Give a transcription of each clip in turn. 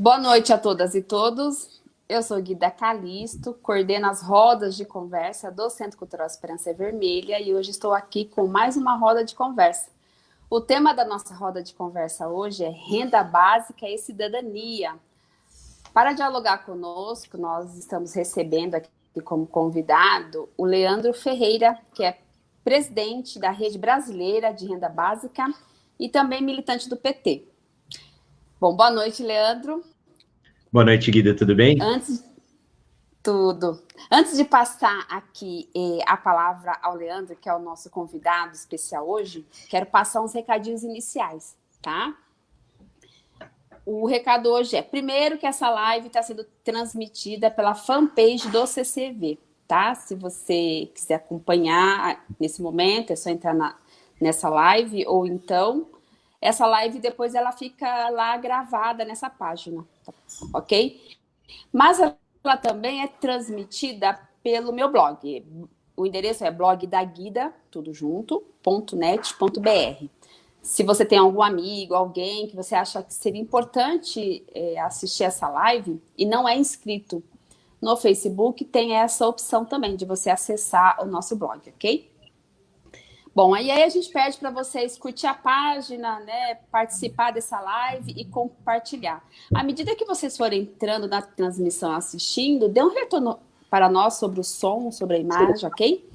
Boa noite a todas e todos. Eu sou Guida Calisto, coordeno as rodas de conversa do Centro Cultural Esperança Vermelha e hoje estou aqui com mais uma roda de conversa. O tema da nossa roda de conversa hoje é renda básica e cidadania. Para dialogar conosco, nós estamos recebendo aqui como convidado o Leandro Ferreira, que é presidente da Rede Brasileira de Renda Básica e também militante do PT. Bom, boa noite, Leandro. Boa noite, Guida, tudo bem? Antes, tudo. Antes de passar aqui eh, a palavra ao Leandro, que é o nosso convidado especial hoje, quero passar uns recadinhos iniciais, tá? O recado hoje é, primeiro, que essa live está sendo transmitida pela fanpage do CCV, tá? Se você quiser acompanhar nesse momento, é só entrar na, nessa live, ou então, essa live depois ela fica lá gravada nessa página? Ok? Mas ela também é transmitida pelo meu blog. O endereço é blogdaguida, tudo junto, .net.br. Se você tem algum amigo, alguém que você acha que seria importante é, assistir essa live e não é inscrito no Facebook, tem essa opção também de você acessar o nosso blog, ok? Bom, aí, a gente pede para vocês curtir a página, né, participar dessa live e compartilhar. À medida que vocês forem entrando na transmissão assistindo, dê um retorno para nós sobre o som, sobre a imagem, ok?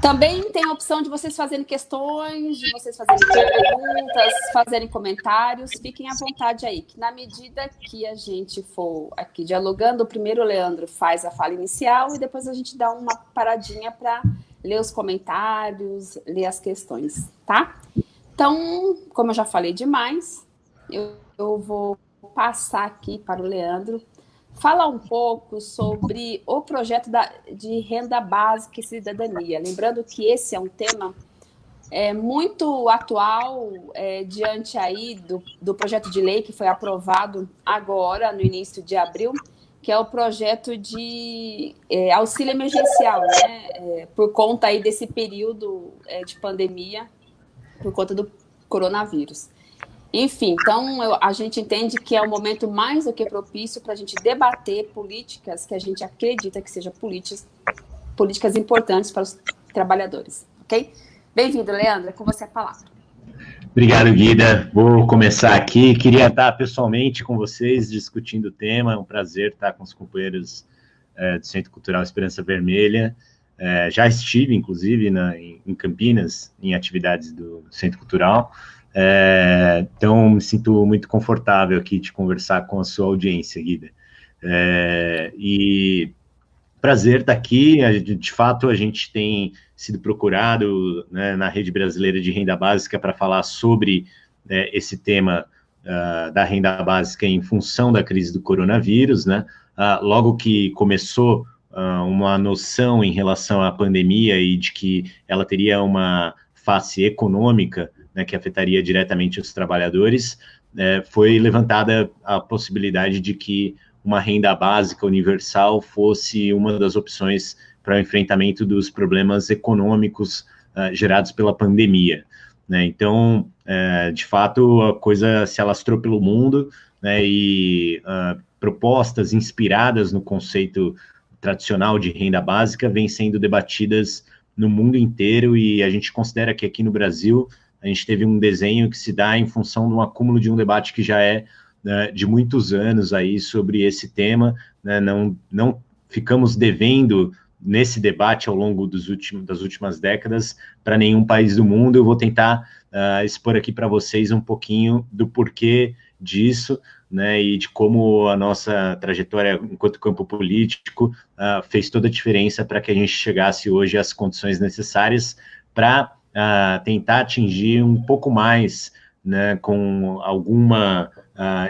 Também tem a opção de vocês fazerem questões, de vocês fazerem perguntas, fazerem comentários. Fiquem à vontade aí, que na medida que a gente for aqui dialogando, primeiro o Leandro faz a fala inicial e depois a gente dá uma paradinha para ler os comentários, ler as questões, tá? Então, como eu já falei demais, eu, eu vou passar aqui para o Leandro falar um pouco sobre o projeto da, de renda básica e cidadania. Lembrando que esse é um tema é, muito atual é, diante aí do, do projeto de lei que foi aprovado agora, no início de abril, que é o projeto de é, auxílio emergencial, né? É, por conta aí desse período é, de pandemia, por conta do coronavírus. Enfim, então eu, a gente entende que é um momento mais do que propício para a gente debater políticas que a gente acredita que sejam políticas, políticas importantes para os trabalhadores, ok? Bem-vindo, Leandro, é com você a palavra. Obrigado, Guida. Vou começar aqui. Queria estar pessoalmente com vocês discutindo o tema. É um prazer estar com os companheiros é, do Centro Cultural Esperança Vermelha. É, já estive, inclusive, na, em, Campinas, em atividades do Centro Cultural. É, então, me sinto muito confortável aqui de conversar com a sua audiência, Guida. É, e prazer estar aqui. De fato, a gente tem sido procurado né, na rede brasileira de renda básica para falar sobre né, esse tema uh, da renda básica em função da crise do coronavírus. Né? Uh, logo que começou uh, uma noção em relação à pandemia e de que ela teria uma face econômica né, que afetaria diretamente os trabalhadores, é, foi levantada a possibilidade de que uma renda básica universal fosse uma das opções para o enfrentamento dos problemas econômicos uh, gerados pela pandemia. Né? Então, é, de fato, a coisa se alastrou pelo mundo né, e uh, propostas inspiradas no conceito tradicional de renda básica vêm sendo debatidas no mundo inteiro e a gente considera que aqui no Brasil a gente teve um desenho que se dá em função de um acúmulo de um debate que já é né, de muitos anos aí sobre esse tema, né, não, não ficamos devendo nesse debate ao longo últimos, das últimas décadas para nenhum país do mundo. Eu vou tentar uh, expor aqui para vocês um pouquinho do porquê disso, né, e de como a nossa trajetória enquanto campo político uh, fez toda a diferença para que a gente chegasse hoje às condições necessárias para uh, tentar atingir um pouco mais, né, com alguma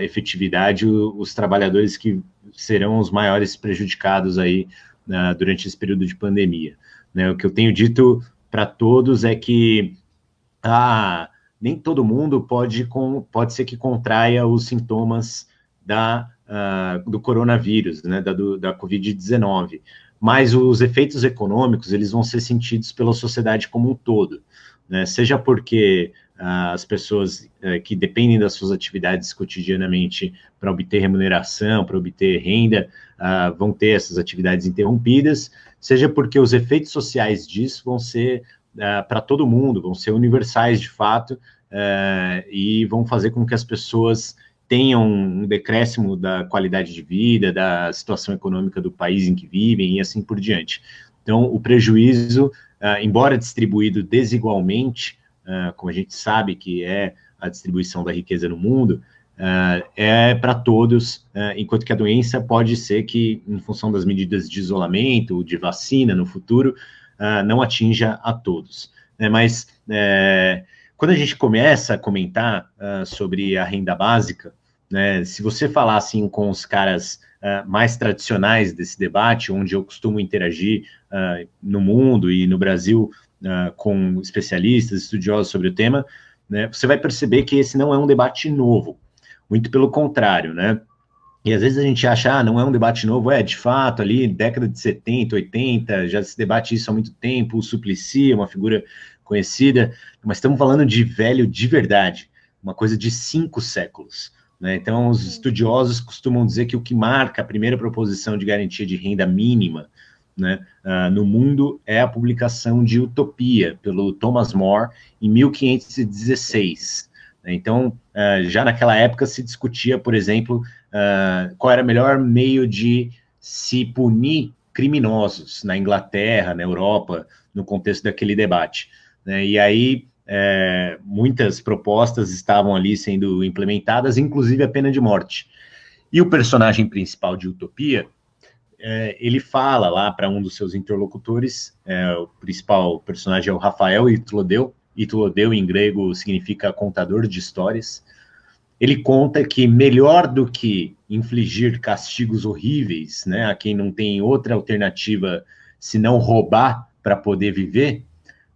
efetividade, os trabalhadores que serão os maiores prejudicados aí uh, durante esse período de pandemia. Né, o que eu tenho dito para todos é que ah, nem todo mundo pode, com, pode ser que contraia os sintomas da, uh, do coronavírus, né, da, da Covid-19, mas os efeitos econômicos eles vão ser sentidos pela sociedade como um todo né? seja porque as pessoas que dependem das suas atividades cotidianamente para obter remuneração, para obter renda, vão ter essas atividades interrompidas, seja porque os efeitos sociais disso vão ser para todo mundo, vão ser universais de fato, e vão fazer com que as pessoas tenham um decréscimo da qualidade de vida, da situação econômica do país em que vivem e assim por diante. Então, o prejuízo, embora distribuído desigualmente, uh, como a gente sabe que é a distribuição da riqueza no mundo, uh, é para todos, enquanto que a doença pode ser que, em função das medidas de isolamento, de vacina no futuro, não atinja a todos. Né? Mas eh, quando a gente começa a comentar uh, sobre a renda básica, né, se você falar assim com os caras uh, mais tradicionais desse debate, onde eu costumo interagir uh, no mundo e no Brasil com especialistas, estudiosos sobre o tema, né, você vai perceber que esse não é um debate novo, muito pelo contrário, né? E às vezes a gente acha, ah, não é um debate novo, é, de fato, ali, década de 70, 80, já se debate isso há muito tempo, o Suplicy é uma figura conhecida, mas estamos falando de velho de verdade, uma coisa de cinco séculos. Né? Então, os estudiosos costumam dizer que o que marca a primeira proposição de garantia de renda mínima né, uh, no mundo é a publicação de Utopia, pelo Thomas More, em 1516. Então, uh, já naquela época se discutia, por exemplo, uh, qual era o melhor meio de se punir criminosos na Inglaterra, na Europa, no contexto daquele debate. Né? E aí é, muitas propostas estavam ali sendo implementadas, inclusive a pena de morte. E o personagem principal de Utopia, é, ele fala lá para um dos seus interlocutores, é, o principal personagem é o Rafael Itlodeu, Itlodeu em grego significa contador de histórias. Ele conta que melhor do que infligir castigos horríveis, né, a quem não tem outra alternativa senão roubar para poder viver,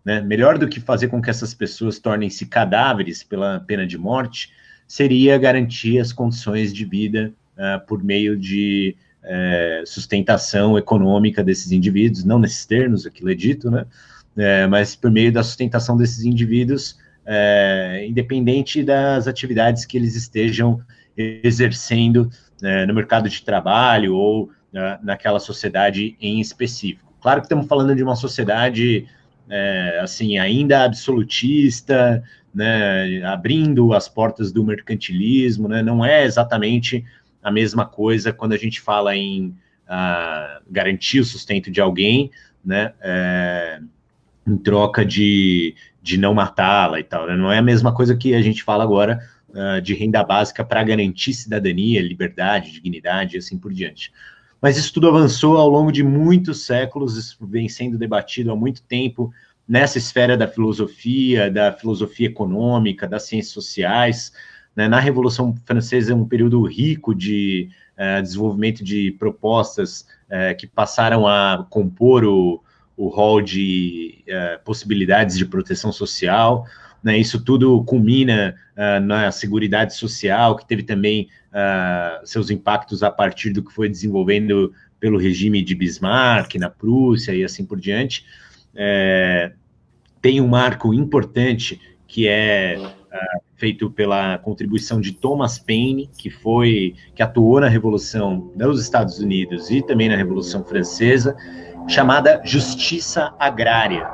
né? Melhor do que fazer com que essas pessoas tornem-se cadáveres pela pena de morte, seria garantir as condições de vida uh, por meio de uh, sustentação econômica desses indivíduos, não nesses termos, aquilo é dito, né? Uh, mas por meio da sustentação desses indivíduos, independente das atividades que eles estejam exercendo no mercado de trabalho ou naquela sociedade em específico. Claro que estamos falando de uma sociedade é, assim, ainda absolutista, né, abrindo as portas do mercantilismo, né, não é exatamente a mesma coisa quando a gente fala em uh, garantir o sustento de alguém, né, é, em troca de, de não matá-la e tal, né, não é a mesma coisa que a gente fala agora uh, de renda básica para garantir cidadania, liberdade, dignidade e assim por diante. Mas isso tudo avançou ao longo de muitos séculos, isso vem sendo debatido há muito tempo nessa esfera da filosofia, da filosofia econômica, das ciências sociais. Né? Na Revolução Francesa é um período rico de uh, desenvolvimento de propostas uh, que passaram a compor o, o rol de uh, possibilidades de proteção social. Né? Isso tudo culmina na Seguridade Social, que teve também seus impactos a partir do que foi desenvolvendo pelo regime de Bismarck na Prússia e assim por diante. É, tem um marco importante que é uh, feito pela contribuição de Thomas Paine, que foi que atuou na Revolução dos Estados Unidos e também na Revolução Francesa, chamada Justiça Agrária.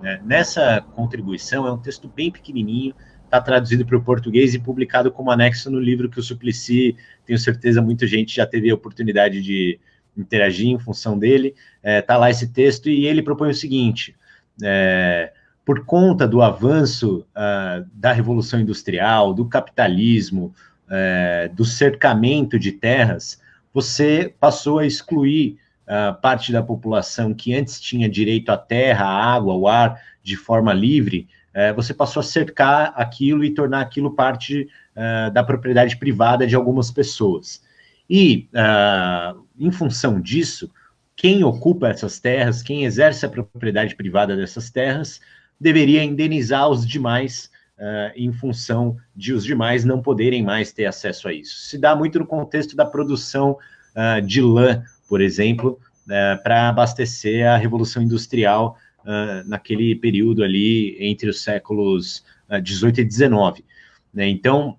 Né? Nessa contribuição é um texto bem pequenininho, está traduzido para o português e publicado como anexo no livro que o Suplicy, tenho certeza muita gente já teve a oportunidade de interagir em função dele. Está é, tá lá esse texto e ele propõe o seguinte: é, por conta do avanço uh, da revolução industrial, do capitalismo, uh, do cercamento de terras, você passou a excluir uh, parte da população que antes tinha direito à terra, à água, ao ar de forma livre, é, você passou a cercar aquilo e tornar aquilo parte uh, da propriedade privada de algumas pessoas. E, em função disso, quem ocupa essas terras, quem exerce a propriedade privada dessas terras, deveria indenizar os demais uh, em função de os demais não poderem mais ter acesso a isso. Se dá muito no contexto da produção de lã, por exemplo, para abastecer a Revolução Industrial uh, naquele período ali entre os séculos 18 e 19. Né? Então,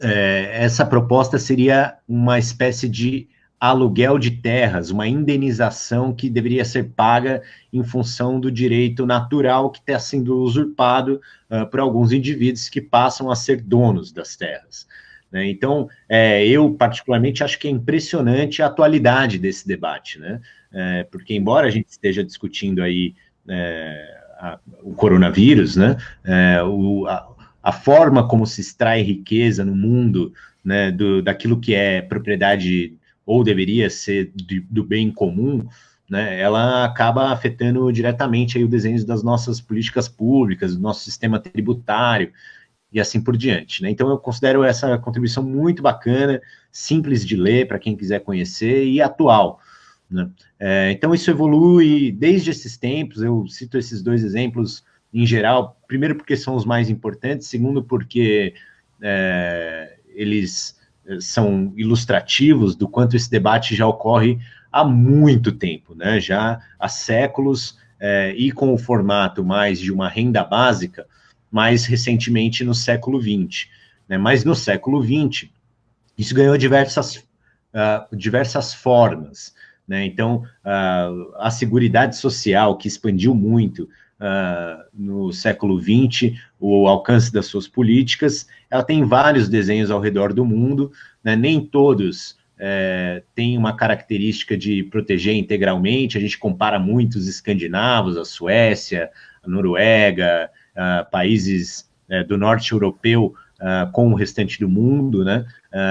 é, essa proposta seria uma espécie de aluguel de terras, uma indenização que deveria ser paga em função do direito natural que está sendo usurpado uh, por alguns indivíduos que passam a ser donos das terras. Né? Então, é, eu particularmente acho que é impressionante a atualidade desse debate, né? É, porque embora a gente esteja discutindo aí é, a, o coronavírus, né? É, o, a, a, forma como se extrai riqueza no mundo, né? Do, daquilo que é propriedade ou deveria ser do, do bem comum, né, ela acaba afetando diretamente aí o desenho das nossas políticas públicas, do nosso sistema tributário e assim por diante. Né? Então, eu considero essa contribuição muito bacana, simples de ler para quem quiser conhecer e atual. Né? É, então, isso evolui desde esses tempos, eu cito esses dois exemplos em geral, primeiro porque são os mais importantes, segundo porque é, eles são ilustrativos do quanto esse debate já ocorre há muito tempo, né? já há séculos, é, e com o formato mais de uma renda básica, mais recentemente no século XX. Né? Mas no século XX, isso ganhou diversas, uh, diversas formas. Né? Então, uh, a Seguridade Social, que expandiu muito, uh, no século XX, o alcance das suas políticas. Ela tem vários desenhos ao redor do mundo, né? nem todos é, têm uma característica de proteger integralmente. A gente compara muitos escandinavos, a Suécia, a Noruega, uh, países uh, do norte europeu uh, com o restante do mundo, né?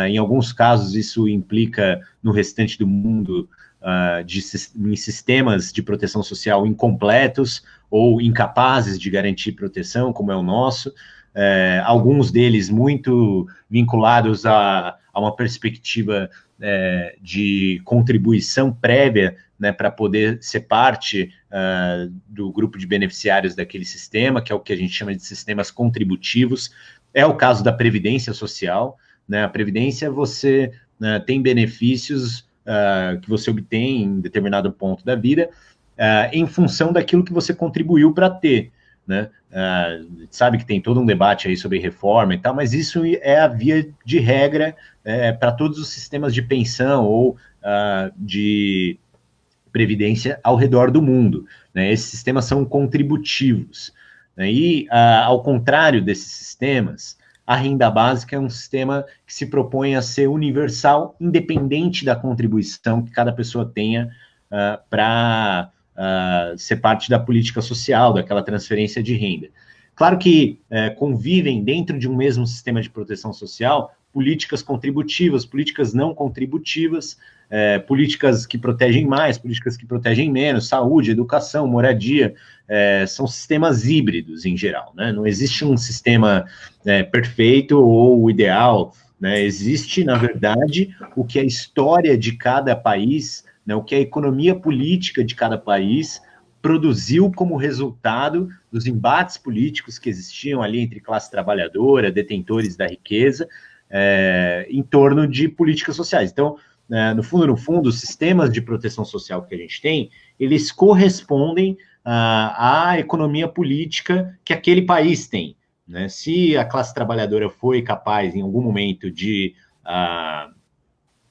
em alguns casos, isso implica no restante do mundo uh, de, em sistemas de proteção social incompletos ou incapazes de garantir proteção, como é o nosso, é, alguns deles muito vinculados a, a uma perspectiva é, de contribuição prévia né, para poder ser parte uh, do grupo de beneficiários daquele sistema, que é o que a gente chama de sistemas contributivos. É o caso da Previdência Social. Né? A Previdência, você né, tem benefícios uh, que você obtém em determinado ponto da vida, uh, em função daquilo que você contribuiu para ter. Né? Uh, sabe que tem todo um debate aí sobre reforma e tal, mas isso é a via de regra é, para todos os sistemas de pensão ou de previdência ao redor do mundo. Né? Esses sistemas são contributivos. Né? E, ao contrário desses sistemas, a renda básica é um sistema que se propõe a ser universal, independente da contribuição que cada pessoa tenha uh, para uh, ser parte da política social, daquela transferência de renda. Claro que uh, convivem dentro de um mesmo sistema de proteção social políticas contributivas, políticas não contributivas, é, políticas que protegem mais, políticas que protegem menos, saúde, educação, moradia, é, são sistemas híbridos em geral, né? Não existe um sistema é, perfeito ou ideal, né? Existe, na verdade, o que a história de cada país, né, o que a economia política de cada país produziu como resultado dos embates políticos que existiam ali entre classe trabalhadora, detentores da riqueza, é, em torno de políticas sociais. Então, né, no fundo, no fundo, os sistemas de proteção social que a gente tem, eles correspondem à, à economia política que aquele país tem. Né? Se a classe trabalhadora foi capaz, em algum momento, de uh,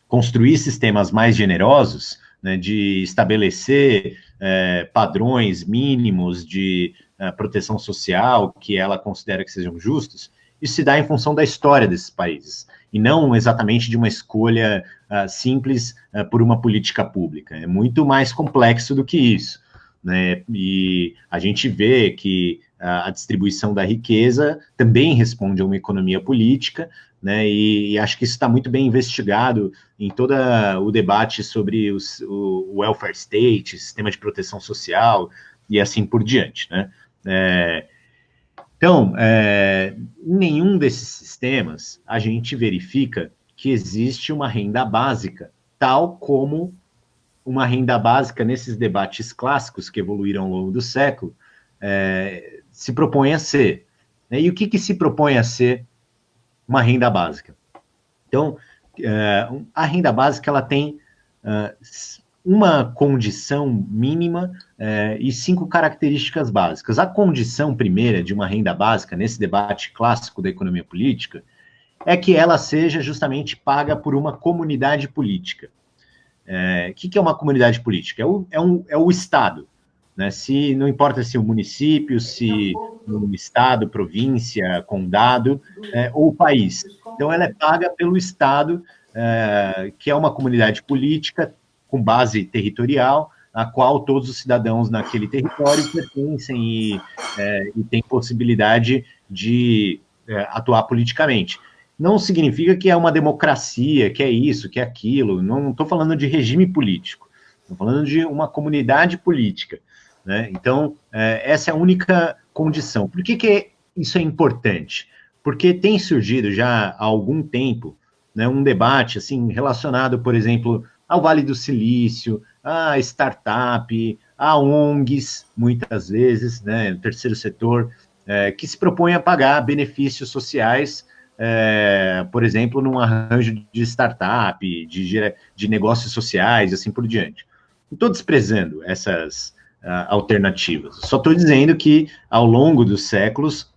construir sistemas mais generosos, né, de estabelecer uh, padrões mínimos de uh, proteção social que ela considera que sejam justos, isso se dá em função da história desses países e não exatamente de uma escolha uh, simples uh, por uma política pública. É muito mais complexo do que isso. Né? E a gente vê que uh, a distribuição da riqueza também responde a uma economia política, né? E, e acho que isso está muito bem investigado em todo o debate sobre os, o welfare state, sistema de proteção social e assim por diante, né? É, então, é, em nenhum desses sistemas a gente verifica que existe uma renda básica, tal como uma renda básica nesses debates clássicos que evoluíram ao longo do século é, se propõe a ser. Né? E o que, que se propõe a ser uma renda básica? Então, é, a renda básica ela tem uh, uma condição mínima é, e cinco características básicas. A condição primeira de uma renda básica, nesse debate clássico da economia política, é que ela seja justamente paga por uma comunidade política. O é, que, que, é uma comunidade política? É o, é um, é o Estado. Né? Se não importa se o município, se o estado, província, condado é, ou país. Então, ela é paga pelo Estado, que é uma comunidade política com base territorial, a qual todos os cidadãos naquele território pertencem e, é, e têm possibilidade de é, atuar politicamente. Não significa que é uma democracia, que é isso, que é aquilo. Não estou falando de regime político. Estou falando de uma comunidade política. Né? Então, é, essa é a única condição. Por que, que isso é importante? Porque tem surgido já há algum tempo né, um debate assim relacionado, por exemplo, ao Vale do Silício, a startup, a ONGs, muitas vezes, né, o terceiro setor, é, que se propõe a pagar benefícios sociais, é, por exemplo, num arranjo de startup, de, de negócios sociais, assim por diante. Não estou desprezando essas, uh, alternativas. Só estou dizendo que, ao longo dos séculos,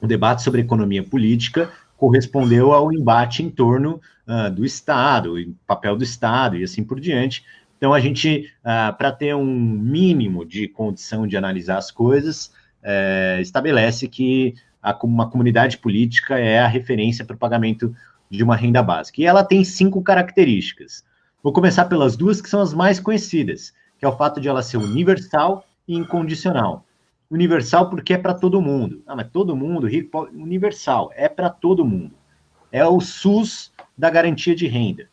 o debate sobre economia política correspondeu ao embate em torno uh, do Estado, papel do Estado e assim por diante. Então, a gente, uh, para ter um mínimo de condição de analisar as coisas, uh, estabelece que a, uma comunidade política é a referência para o pagamento de uma renda básica. E ela tem cinco características. Vou começar pelas duas que são as mais conhecidas, que é o fato de ela ser universal e incondicional. Universal porque é para todo mundo. Ah, mas todo mundo, rico, universal, é para todo mundo. É o SUS da garantia de renda.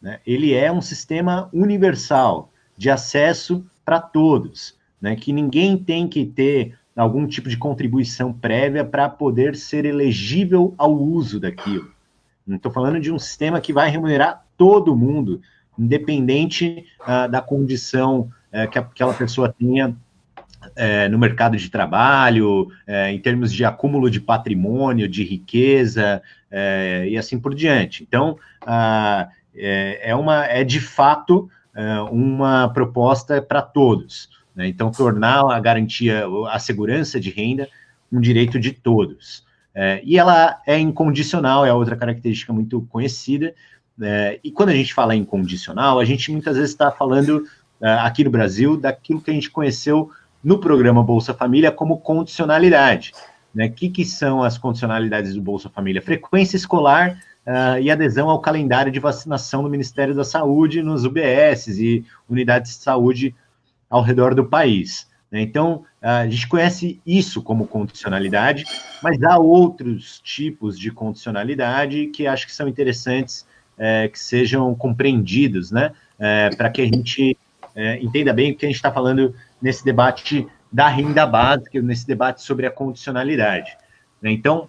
Né? Ele é um sistema universal de acesso para todos, né? que ninguém tem que ter algum tipo de contribuição prévia para poder ser elegível ao uso daquilo. Estou falando de um sistema que vai remunerar todo mundo independente uh, da condição uh, que aquela pessoa tenha uh, no mercado de trabalho, eh, em termos de acúmulo de patrimônio, de riqueza e assim por diante. Então, ah, é, é, uma, é de fato uma proposta para todos. Né? Então, tornar a garantia, a segurança de renda um direito de todos. e ela é incondicional, é outra característica muito conhecida, é, e quando a gente fala em condicional, a gente muitas vezes está falando é, aqui no Brasil daquilo que a gente conheceu no programa Bolsa Família como condicionalidade. Né? O que, que são as condicionalidades do Bolsa Família? Frequência escolar uh, e adesão ao calendário de vacinação do Ministério da Saúde nos UBSs e unidades de saúde ao redor do país. Né? Então, a gente conhece isso como condicionalidade, mas há outros tipos de condicionalidade que acho que são interessantes é, que sejam compreendidos, né? É, para que a gente é, entenda bem o que a gente está falando nesse debate da renda básica, nesse debate sobre a condicionalidade. Né? Então,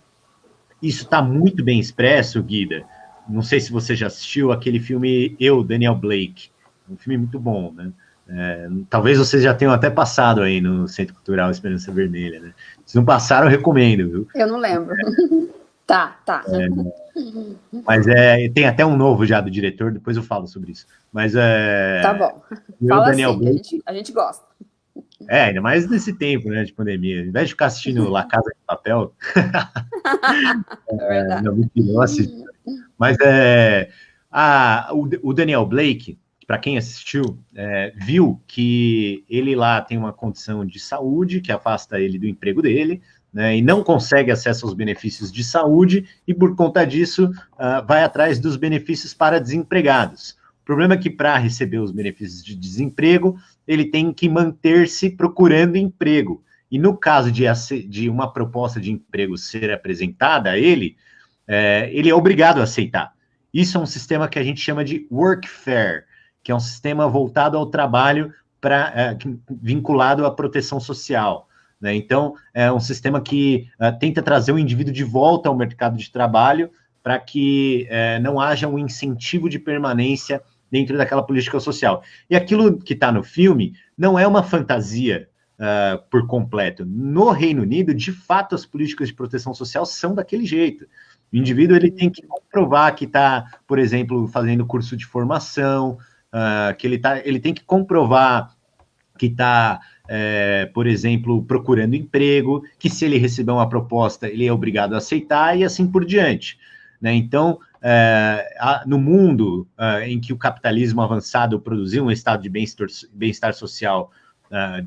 isso está muito bem expresso, Guida. Não sei se você já assistiu aquele filme Eu, Daniel Blake. Um filme muito bom, né? É, talvez vocês já tenham até passado aí no Centro Cultural Esperança Vermelha, né? Se não passaram, eu recomendo, viu? Eu não lembro. tá, tá. É, mas é, tem até um novo já do diretor, depois eu falo sobre isso. Mas é. Tá bom. Fala Daniel assim, a, gente, a gente gosta. É, ainda mais nesse tempo, né, de pandemia. Ao invés de ficar assistindo La Casa de Papel. é verdade. não, assisto. Mas é. A, o, o Daniel Blake, para quem assistiu, é, viu que ele lá tem uma condição de saúde que afasta ele do emprego dele, né, e não consegue acesso aos benefícios de saúde, e por conta disso uh, vai atrás dos benefícios para desempregados. O problema é que para receber os benefícios de desemprego, ele tem que manter-se procurando emprego. E no caso de, de, uma proposta de emprego ser apresentada a ele, é, ele é obrigado a aceitar. Isso é um sistema que a gente chama de workfare, que é um sistema voltado ao trabalho pra, é, vinculado à proteção social. Né? Então, é um sistema que uh, tenta trazer o indivíduo de volta ao mercado de trabalho para que uh, não haja um incentivo de permanência dentro daquela política social. E aquilo que está no filme não é uma fantasia uh, por completo. No Reino Unido, de fato, as políticas de proteção social são daquele jeito. O indivíduo ele tem que comprovar que está, por exemplo, fazendo curso de formação, uh, que ele, tá, ele tem que comprovar que está, é, por exemplo, procurando emprego, que se ele receber uma proposta, ele é obrigado a aceitar e assim por diante. Né? Então, no mundo é, em que o capitalismo avançado produziu um estado de bem-estar bem social é,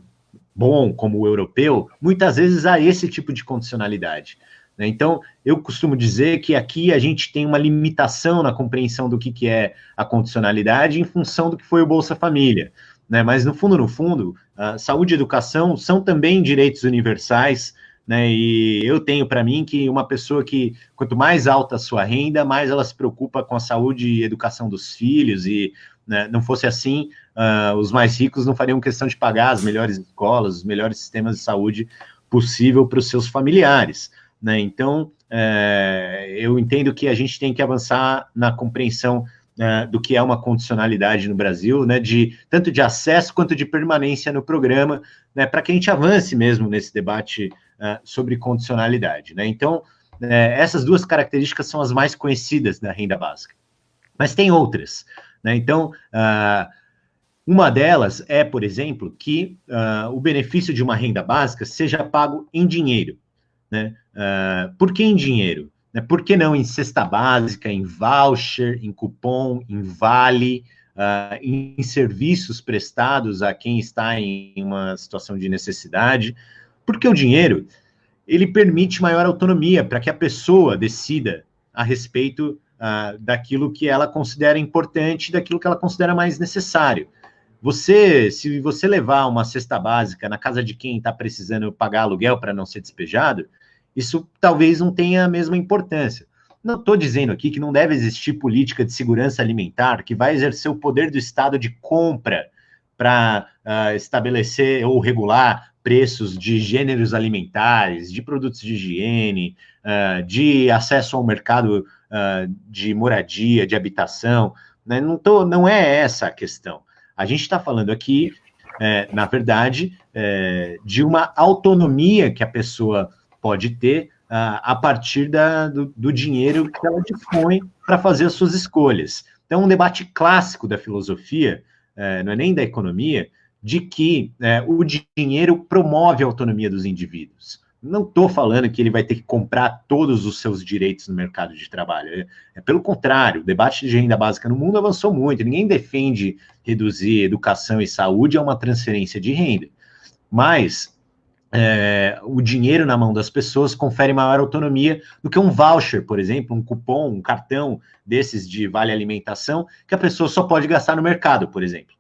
bom, como o europeu, muitas vezes há esse tipo de condicionalidade. Né? Então, eu costumo dizer que aqui a gente tem uma limitação na compreensão do que, que é a condicionalidade em função do que foi o Bolsa Família. Né? Mas, no fundo, no fundo, saúde e educação são também direitos universais, né? E eu tenho para mim que uma pessoa que, quanto mais alta a sua renda, mais ela se preocupa com a saúde e educação dos filhos, e né, não fosse assim, uh, os mais ricos não fariam questão de pagar as melhores escolas, os melhores sistemas de saúde possível para os seus familiares. Né? Então, é, eu entendo que a gente tem que avançar na compreensão né, do que é uma condicionalidade no Brasil, né, de tanto de acesso quanto de permanência no programa, né, para que a gente avance mesmo nesse debate uh, sobre condicionalidade. Né? Então, uh, essas duas características são as mais conhecidas da renda básica. Mas tem outras. Né? Então, uh, uma delas é, por exemplo, que uh, o benefício de uma renda básica seja pago em dinheiro. Né? Uh, por que em dinheiro? Né? Por que não em cesta básica, em voucher, em cupom, em vale, uh, em, serviços prestados a quem está em uma situação de necessidade? Porque o dinheiro ele permite maior autonomia para que a pessoa decida a respeito uh, daquilo que ela considera importante, daquilo que ela considera mais necessário. Você, se você levar uma cesta básica na casa de quem está precisando pagar aluguel para não ser despejado, isso talvez não tenha a mesma importância. Não estou dizendo aqui que não deve existir política de segurança alimentar que vai exercer o poder do Estado de compra para uh, ah, estabelecer ou regular preços de gêneros alimentares, de produtos de higiene, uh, de acesso ao mercado uh, de moradia, de habitação. Né? Não, tô, não é essa a questão. A gente está falando aqui, é, na verdade, é, de uma autonomia que a pessoa pode ter uh, a partir da, do, do dinheiro que ela dispõe para fazer as suas escolhas. Então, um debate clássico da filosofia, uh, não é nem da economia, de que uh, o dinheiro promove a autonomia dos indivíduos. Não estou falando que ele vai ter que comprar todos os seus direitos no mercado de trabalho. É, é, pelo contrário, o debate de renda básica no mundo avançou muito. Ninguém defende reduzir educação e saúde a uma transferência de renda. Mas é, o dinheiro na mão das pessoas confere maior autonomia do que um voucher, por exemplo, um cupom, um cartão desses de vale alimentação, que a pessoa só pode gastar no mercado, por exemplo.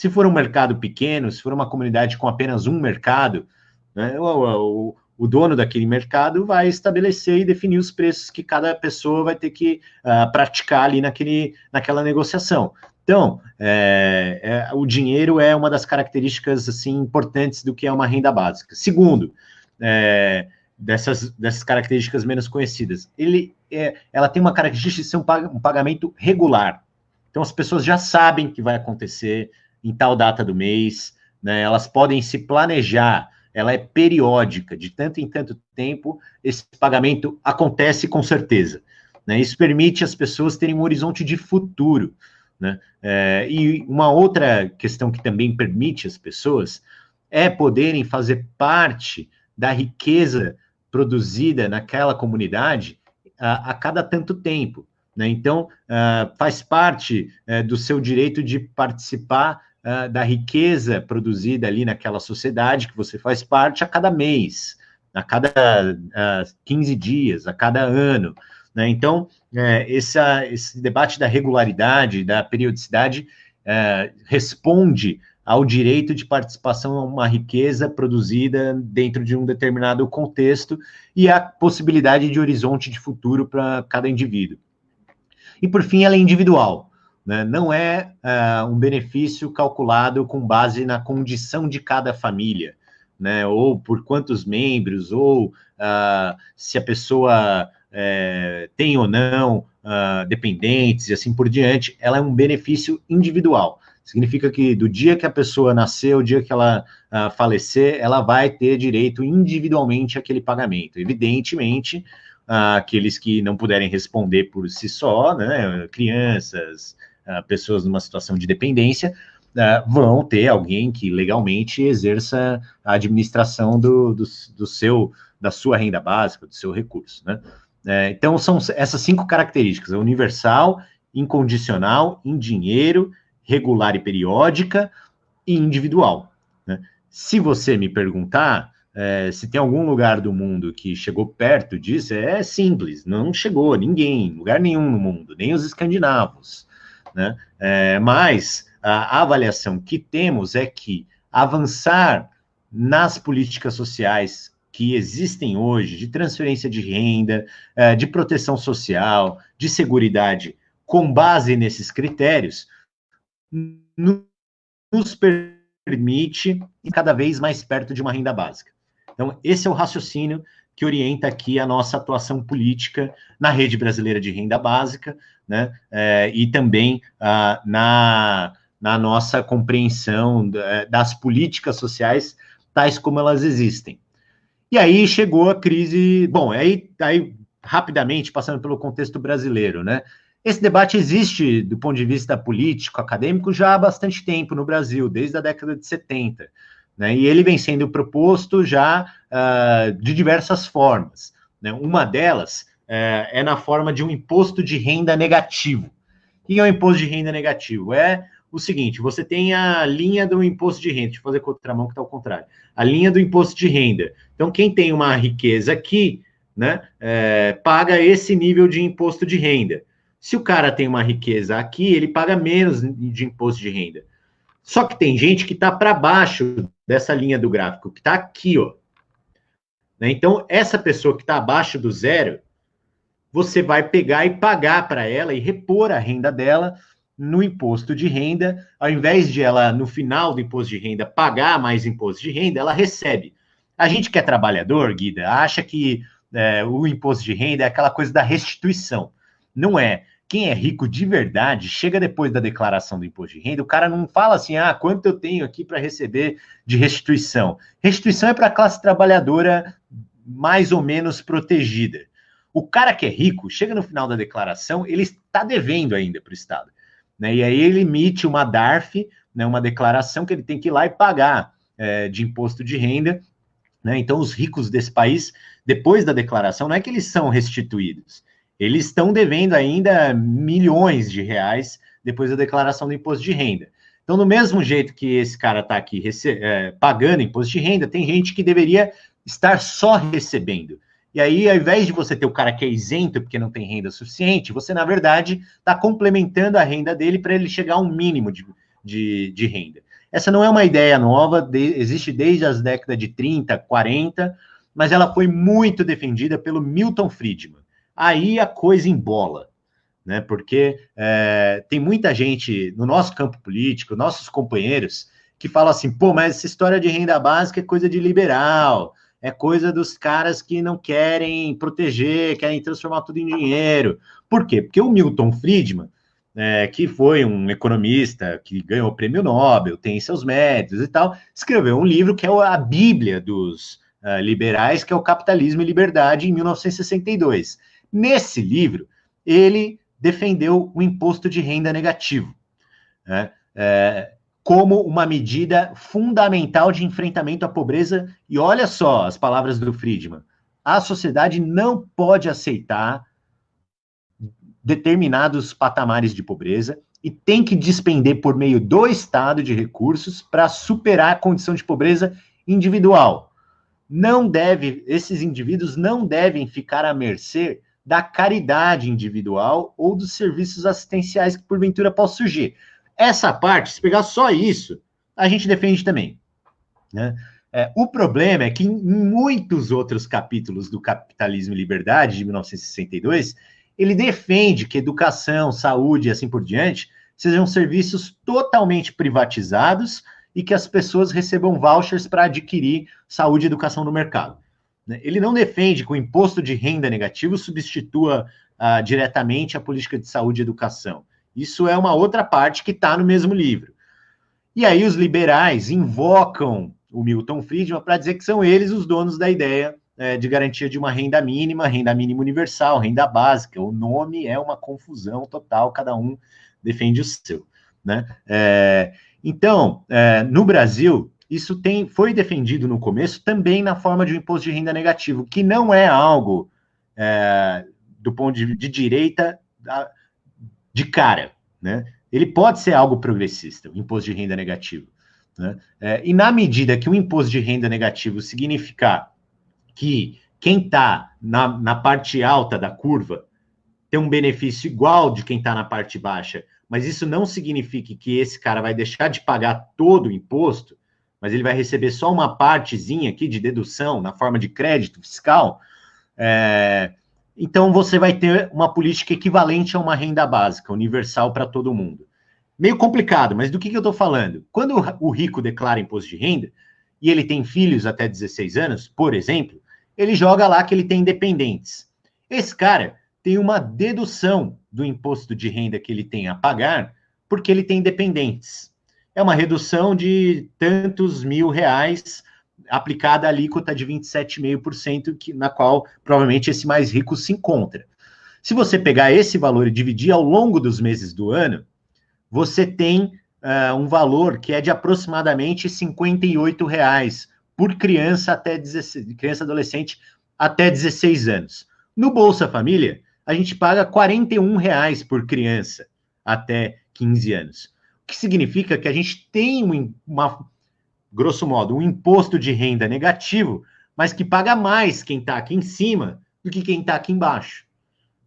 Se for um mercado pequeno, se for uma comunidade com apenas um mercado, né, o, o, o dono daquele mercado vai estabelecer e definir os preços que cada pessoa vai ter que uh, praticar ali naquele, naquela negociação. Então, é, é, o dinheiro é uma das características assim importantes do que é uma renda básica. Segundo, é, dessas, dessas características menos conhecidas, ele, é, ela tem uma característica de ser um, um pagamento regular. Então, as pessoas já sabem que vai acontecer em tal data do mês, né, elas podem se planejar ela é periódica, de tanto em tanto tempo, esse pagamento acontece com certeza. Né? Isso permite as pessoas terem um horizonte de futuro. Né? É, e uma outra questão que também permite as pessoas é poderem fazer parte da riqueza produzida naquela comunidade a, a cada tanto tempo. Né? Então, uh, faz parte uh, do seu direito de participar uh, da riqueza produzida ali naquela sociedade que você faz parte a cada mês, a cada uh, ah, 15 dias, a cada ano. Né? Então, é, esse debate da regularidade, da periodicidade, é, responde ao direito de participação a uma riqueza produzida dentro de um determinado contexto e a possibilidade de horizonte de futuro para cada indivíduo. E, por fim, ela é individual né? não é uh, um benefício calculado com base na condição de cada família, né? ou por quantos membros, ou uh, se a pessoa uh, tem ou não ah, dependentes e assim por diante, ela é um benefício individual. Significa que do dia que a pessoa nasceu, o dia que ela falecer, ela vai ter direito individualmente àquele pagamento. Evidentemente, aqueles que não puderem responder por si só, né, crianças, pessoas numa situação de dependência, uh, vão ter alguém que legalmente exerça a administração do, do, do seu, da sua renda básica, do seu recurso, né? É, então, são essas cinco características: universal, incondicional, em dinheiro, regular e periódica e individual. Né? Se você me perguntar é, se tem algum lugar do mundo que chegou perto disso, é simples, não chegou ninguém, lugar nenhum no mundo, nem os escandinavos. Né? É, mas a avaliação que temos é que avançar nas políticas sociais que existem hoje, de transferência de renda, é, de proteção social, de segurança, com base nesses critérios, nos permite cada vez mais perto de uma renda básica. Então, esse é o raciocínio que orienta aqui a nossa atuação política na rede brasileira de renda básica, né, é, e também ah, na, na nossa compreensão das políticas sociais tais como elas existem. E aí chegou a crise, bom, aí, aí rapidamente, passando pelo contexto brasileiro, né, esse debate existe do ponto de vista político, acadêmico, já há bastante tempo no Brasil, desde a década de 70. Né? E ele vem sendo proposto já uh, de diversas formas. Né? Uma delas uh, é na forma de um imposto de renda negativo. O que é o um imposto de renda negativo? É o seguinte: você tem a linha do imposto de renda, deixa eu fazer com outra mão que está ao contrário. A linha do imposto de renda. Então, quem tem uma riqueza aqui, né, é, paga esse nível de imposto de renda. Se o cara tem uma riqueza aqui, ele paga menos de imposto de renda. Só que tem gente que está para baixo dessa linha do gráfico, que está aqui, ó. Né? Então, essa pessoa que está abaixo do zero, você vai pegar e pagar para ela e repor a renda dela no imposto de renda, ao invés de ela, no final do imposto de renda, pagar mais imposto de renda, ela recebe. A gente que é trabalhador, Guida, acha que é, o imposto de renda é aquela coisa da restituição. Não é quem é rico de verdade, chega depois da declaração do imposto de renda, o cara não fala assim, ah, quanto eu tenho aqui para receber de restituição. Restituição é para a classe trabalhadora mais ou menos protegida. O cara que é rico, chega no final da declaração, ele está devendo ainda para o Estado. Né? E aí ele emite uma DARF, né, uma declaração que ele tem que ir lá e pagar é, de imposto de renda. Né? Então, os ricos desse país, depois da declaração, não é que eles são restituídos, eles estão devendo ainda milhões de reais depois da declaração do imposto de renda. Então, do mesmo jeito que esse cara está aqui é, pagando imposto de renda, tem gente que deveria estar só recebendo. E aí, ao invés de você ter o cara que é isento porque não tem renda suficiente, você, na verdade, está complementando a renda dele para ele chegar a um mínimo de, de, de, renda. Essa não é uma ideia nova, de, existe desde as décadas de 30, 40, mas ela foi muito defendida pelo Milton Friedman aí a coisa embola, né? Porque é, tem muita gente no nosso campo político, nossos companheiros, que falam assim: pô, mas essa história de renda básica é coisa de liberal, é coisa dos caras que não querem proteger, querem transformar tudo em dinheiro. Por quê? Porque o Milton Friedman, é, que foi um economista que ganhou o prêmio Nobel, tem seus méritos e tal, escreveu um livro que é a Bíblia dos uh, liberais, que é o Capitalismo e Liberdade, em 1962. Nesse livro, ele defendeu o imposto de renda negativo né, é, como uma medida fundamental de enfrentamento à pobreza. E olha só as palavras do Friedman: a sociedade não pode aceitar determinados patamares de pobreza e tem que despender por meio do Estado de recursos para superar a condição de pobreza individual. Não deve, esses indivíduos não devem ficar à mercê da caridade individual ou dos serviços assistenciais que porventura possam surgir. Essa parte, se pegar só isso, a gente defende também. Né? É, o problema é que em muitos outros capítulos do Capitalismo e Liberdade, de 1962, ele defende que educação, saúde e assim por diante sejam serviços totalmente privatizados e que as pessoas recebam vouchers para adquirir saúde e educação no mercado. Né? Ele não defende que o imposto de renda negativo substitua uh, diretamente a política de saúde e educação. Isso é uma outra parte que está no mesmo livro. E aí os liberais invocam o Milton Friedman para dizer que são eles os donos da ideia é, de garantia de uma renda mínima, renda mínima universal, renda básica. O nome é uma confusão total, cada um defende o seu. Né? É, então, é, no Brasil, isso tem, foi defendido no começo também na forma de um imposto de renda negativo, que não é algo é, do ponto de, de direita de cara. Né? Ele pode ser algo progressista, o imposto de renda negativo. Né? É, e na medida que o imposto de renda negativo significar que quem está na, na parte alta da curva tem um benefício igual de quem está na parte baixa, mas isso não significa que esse cara vai deixar de pagar todo o imposto, mas ele vai receber só uma partezinha aqui de dedução na forma de crédito fiscal. É, então você vai ter uma política equivalente a uma renda básica, universal para todo mundo. Meio complicado, mas do que, que eu estou falando? Quando o rico declara imposto de renda e ele tem filhos até 16 anos, por exemplo, ele joga lá que ele tem dependentes. Esse cara tem uma dedução do imposto de renda que ele tem a pagar, porque ele tem dependentes. É uma redução de tantos mil reais aplicada a alíquota de 27,5%, que, na qual provavelmente esse mais rico se encontra. Se você pegar esse valor e dividir ao longo dos meses do ano, você tem uh, um valor que é de aproximadamente R$ reais por criança até 16, criança adolescente até 16 anos. No Bolsa Família, a gente paga R$ reais por criança até 15 anos. Que significa que a gente tem um, uma, grosso modo, um imposto de renda negativo, mas que paga mais quem está aqui em cima do que quem está aqui embaixo.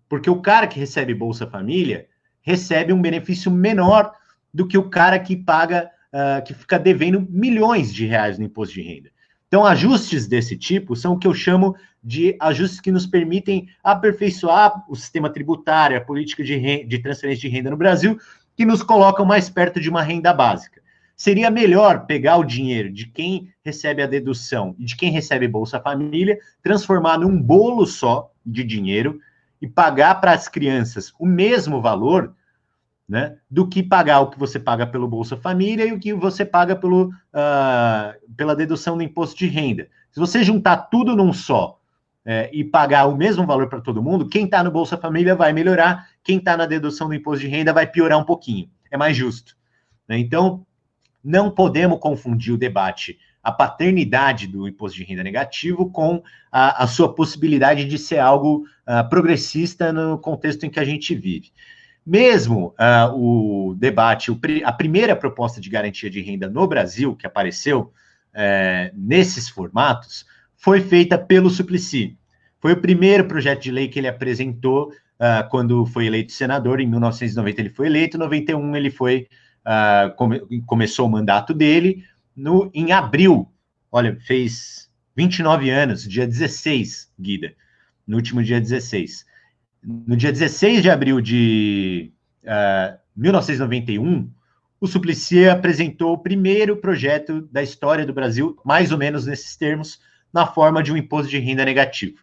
Porque o cara que recebe Bolsa Família recebe um benefício menor do que o cara que paga, uh, que fica devendo milhões de reais no imposto de renda. Então, ajustes desse tipo são o que eu chamo de ajustes que nos permitem aperfeiçoar o sistema tributário, a política de, de transferência de renda no Brasil, que nos colocam mais perto de uma renda básica. Seria melhor pegar o dinheiro de quem recebe a dedução e de quem recebe Bolsa Família, transformar num bolo só de dinheiro e pagar para as crianças o mesmo valor né, do que pagar o que você paga pelo Bolsa Família e o que você paga pelo, uh, pela dedução do imposto de renda. Se você juntar tudo num só é, e pagar o mesmo valor para todo mundo, quem está no Bolsa Família vai melhorar, quem está na dedução do imposto de renda vai piorar um pouquinho. É mais justo. Né? Então, não podemos confundir o debate, a paternidade do imposto de renda negativo com a, a sua possibilidade de ser algo uh, progressista no contexto em que a gente vive. Mesmo uh, o debate, o, a primeira proposta de garantia de renda no Brasil, que apareceu uh, nesses formatos, foi feita pelo Suplicy. Foi o primeiro projeto de lei que ele apresentou uh, quando foi eleito senador. Em 1990 ele foi eleito, em 91 ele foi uh, come, começou o mandato dele. No, em abril, olha, fez 29 anos, dia 16, Guida, no último dia 16. No dia 16 de abril de uh, ah, 1991, o Suplicy apresentou o primeiro projeto da história do Brasil, mais ou menos nesses termos, na forma de um imposto de renda negativo.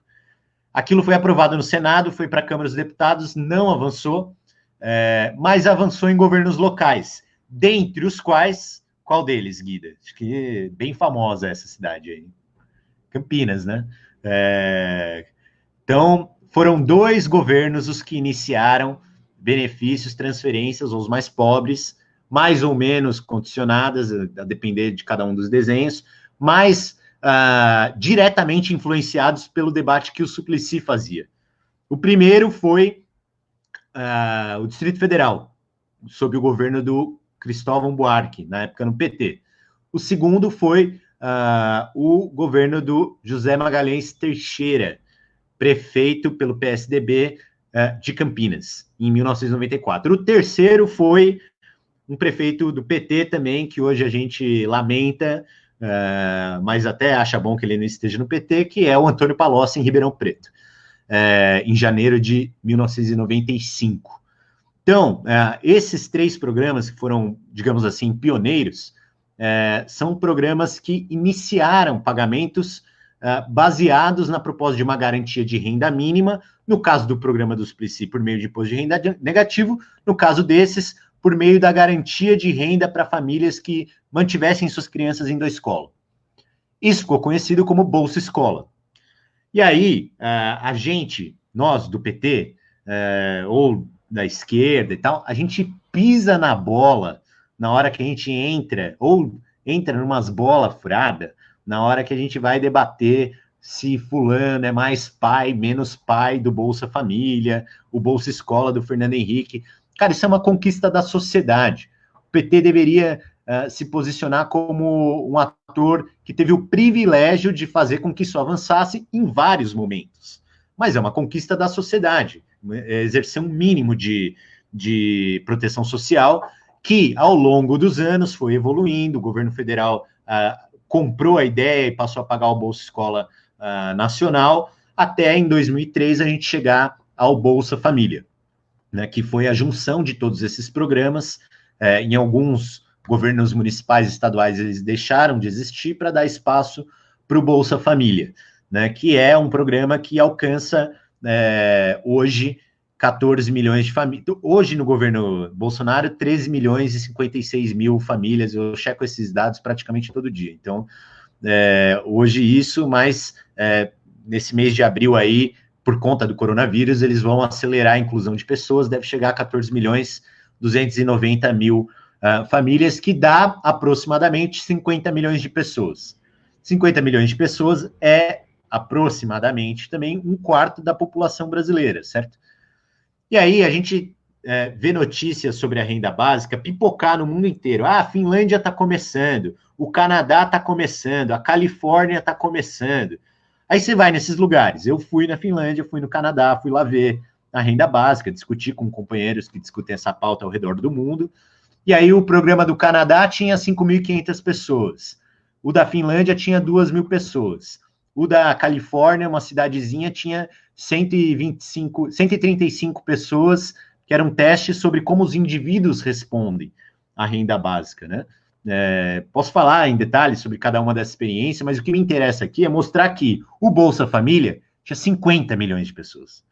Aquilo foi aprovado no Senado, foi para a Câmara dos Deputados, não avançou, é, mas avançou em governos locais, dentre os quais, qual deles, Guida? Acho que é bem famosa essa cidade aí. Campinas, né? É, então, foram dois governos os que iniciaram benefícios, transferências aos mais pobres, mais ou menos condicionadas, a depender de cada um dos desenhos, mas uh, diretamente influenciados pelo debate que o Suplicy fazia. O primeiro foi uh, o Distrito Federal, sob o governo do Cristóvão Buarque, na época no PT. O segundo foi uh, o governo do José Magalhães Teixeira, prefeito pelo PSDB de Campinas, em 1994. O terceiro foi um prefeito do PT também, que hoje a gente lamenta, uh, mas até acha bom que ele não esteja no PT, que é o Antônio Palocci em Ribeirão Preto, uh, em janeiro de 1995. Então, uh, esses três programas que foram, digamos assim, pioneiros, são programas que iniciaram pagamentos baseados na proposta de uma garantia de renda mínima, no caso do programa dos Plici, por meio de imposto de renda negativo, no caso desses, por meio da garantia de renda para famílias que mantivessem suas crianças indo à escola. Isso ficou conhecido como Bolsa Escola. E aí, a gente, nós do PT, ou da esquerda e tal, a gente pisa na bola na hora que a gente entra, ou entra numas bolas furadas, na hora que a gente vai debater se fulano é mais pai, menos pai do Bolsa Família, o Bolsa Escola do Fernando Henrique. Cara, isso é uma conquista da sociedade. O PT deveria uh, se posicionar como um ator que teve o privilégio de fazer com que isso avançasse em vários momentos. Mas é uma conquista da sociedade, é exercer um mínimo de, de proteção social que, ao longo dos anos, foi evoluindo. O governo federal uh, comprou a ideia e passou a pagar o Bolsa Escola uh, Nacional, até em 2003 a gente chegar ao Bolsa Família, né, que foi a junção de todos esses programas. É, em alguns governos municipais e estaduais eles deixaram de existir para dar espaço para o Bolsa Família, né, que é um programa que alcança é, hoje 14 milhões de famílias. Hoje, no governo Bolsonaro, 13 milhões e 56 mil famílias. Eu checo esses dados praticamente todo dia. Então, é, hoje isso, mas é, nesse mês de abril aí, por conta do coronavírus, eles vão acelerar a inclusão de pessoas, deve chegar a 14 milhões 290 mil uh, famílias, que dá aproximadamente 50 milhões de pessoas. 50 milhões de pessoas é aproximadamente também um quarto da população brasileira, certo? E aí a gente é, vê notícias sobre a renda básica pipocar no mundo inteiro. Ah, a Finlândia está começando, o Canadá está começando, a Califórnia está começando. Aí você vai nesses lugares. Eu fui na Finlândia, fui no Canadá, fui lá ver a renda básica, discutir com companheiros que discutem essa pauta ao redor do mundo. E aí o programa do Canadá tinha 5.500 pessoas. O da Finlândia tinha 2 mil pessoas. O da Califórnia, uma cidadezinha, tinha 125, 135 pessoas, que era um teste sobre como os indivíduos respondem à renda básica, né? É, posso falar em detalhes sobre cada uma dessas experiências, mas o que me interessa aqui é mostrar que o Bolsa Família tinha 50 milhões de pessoas.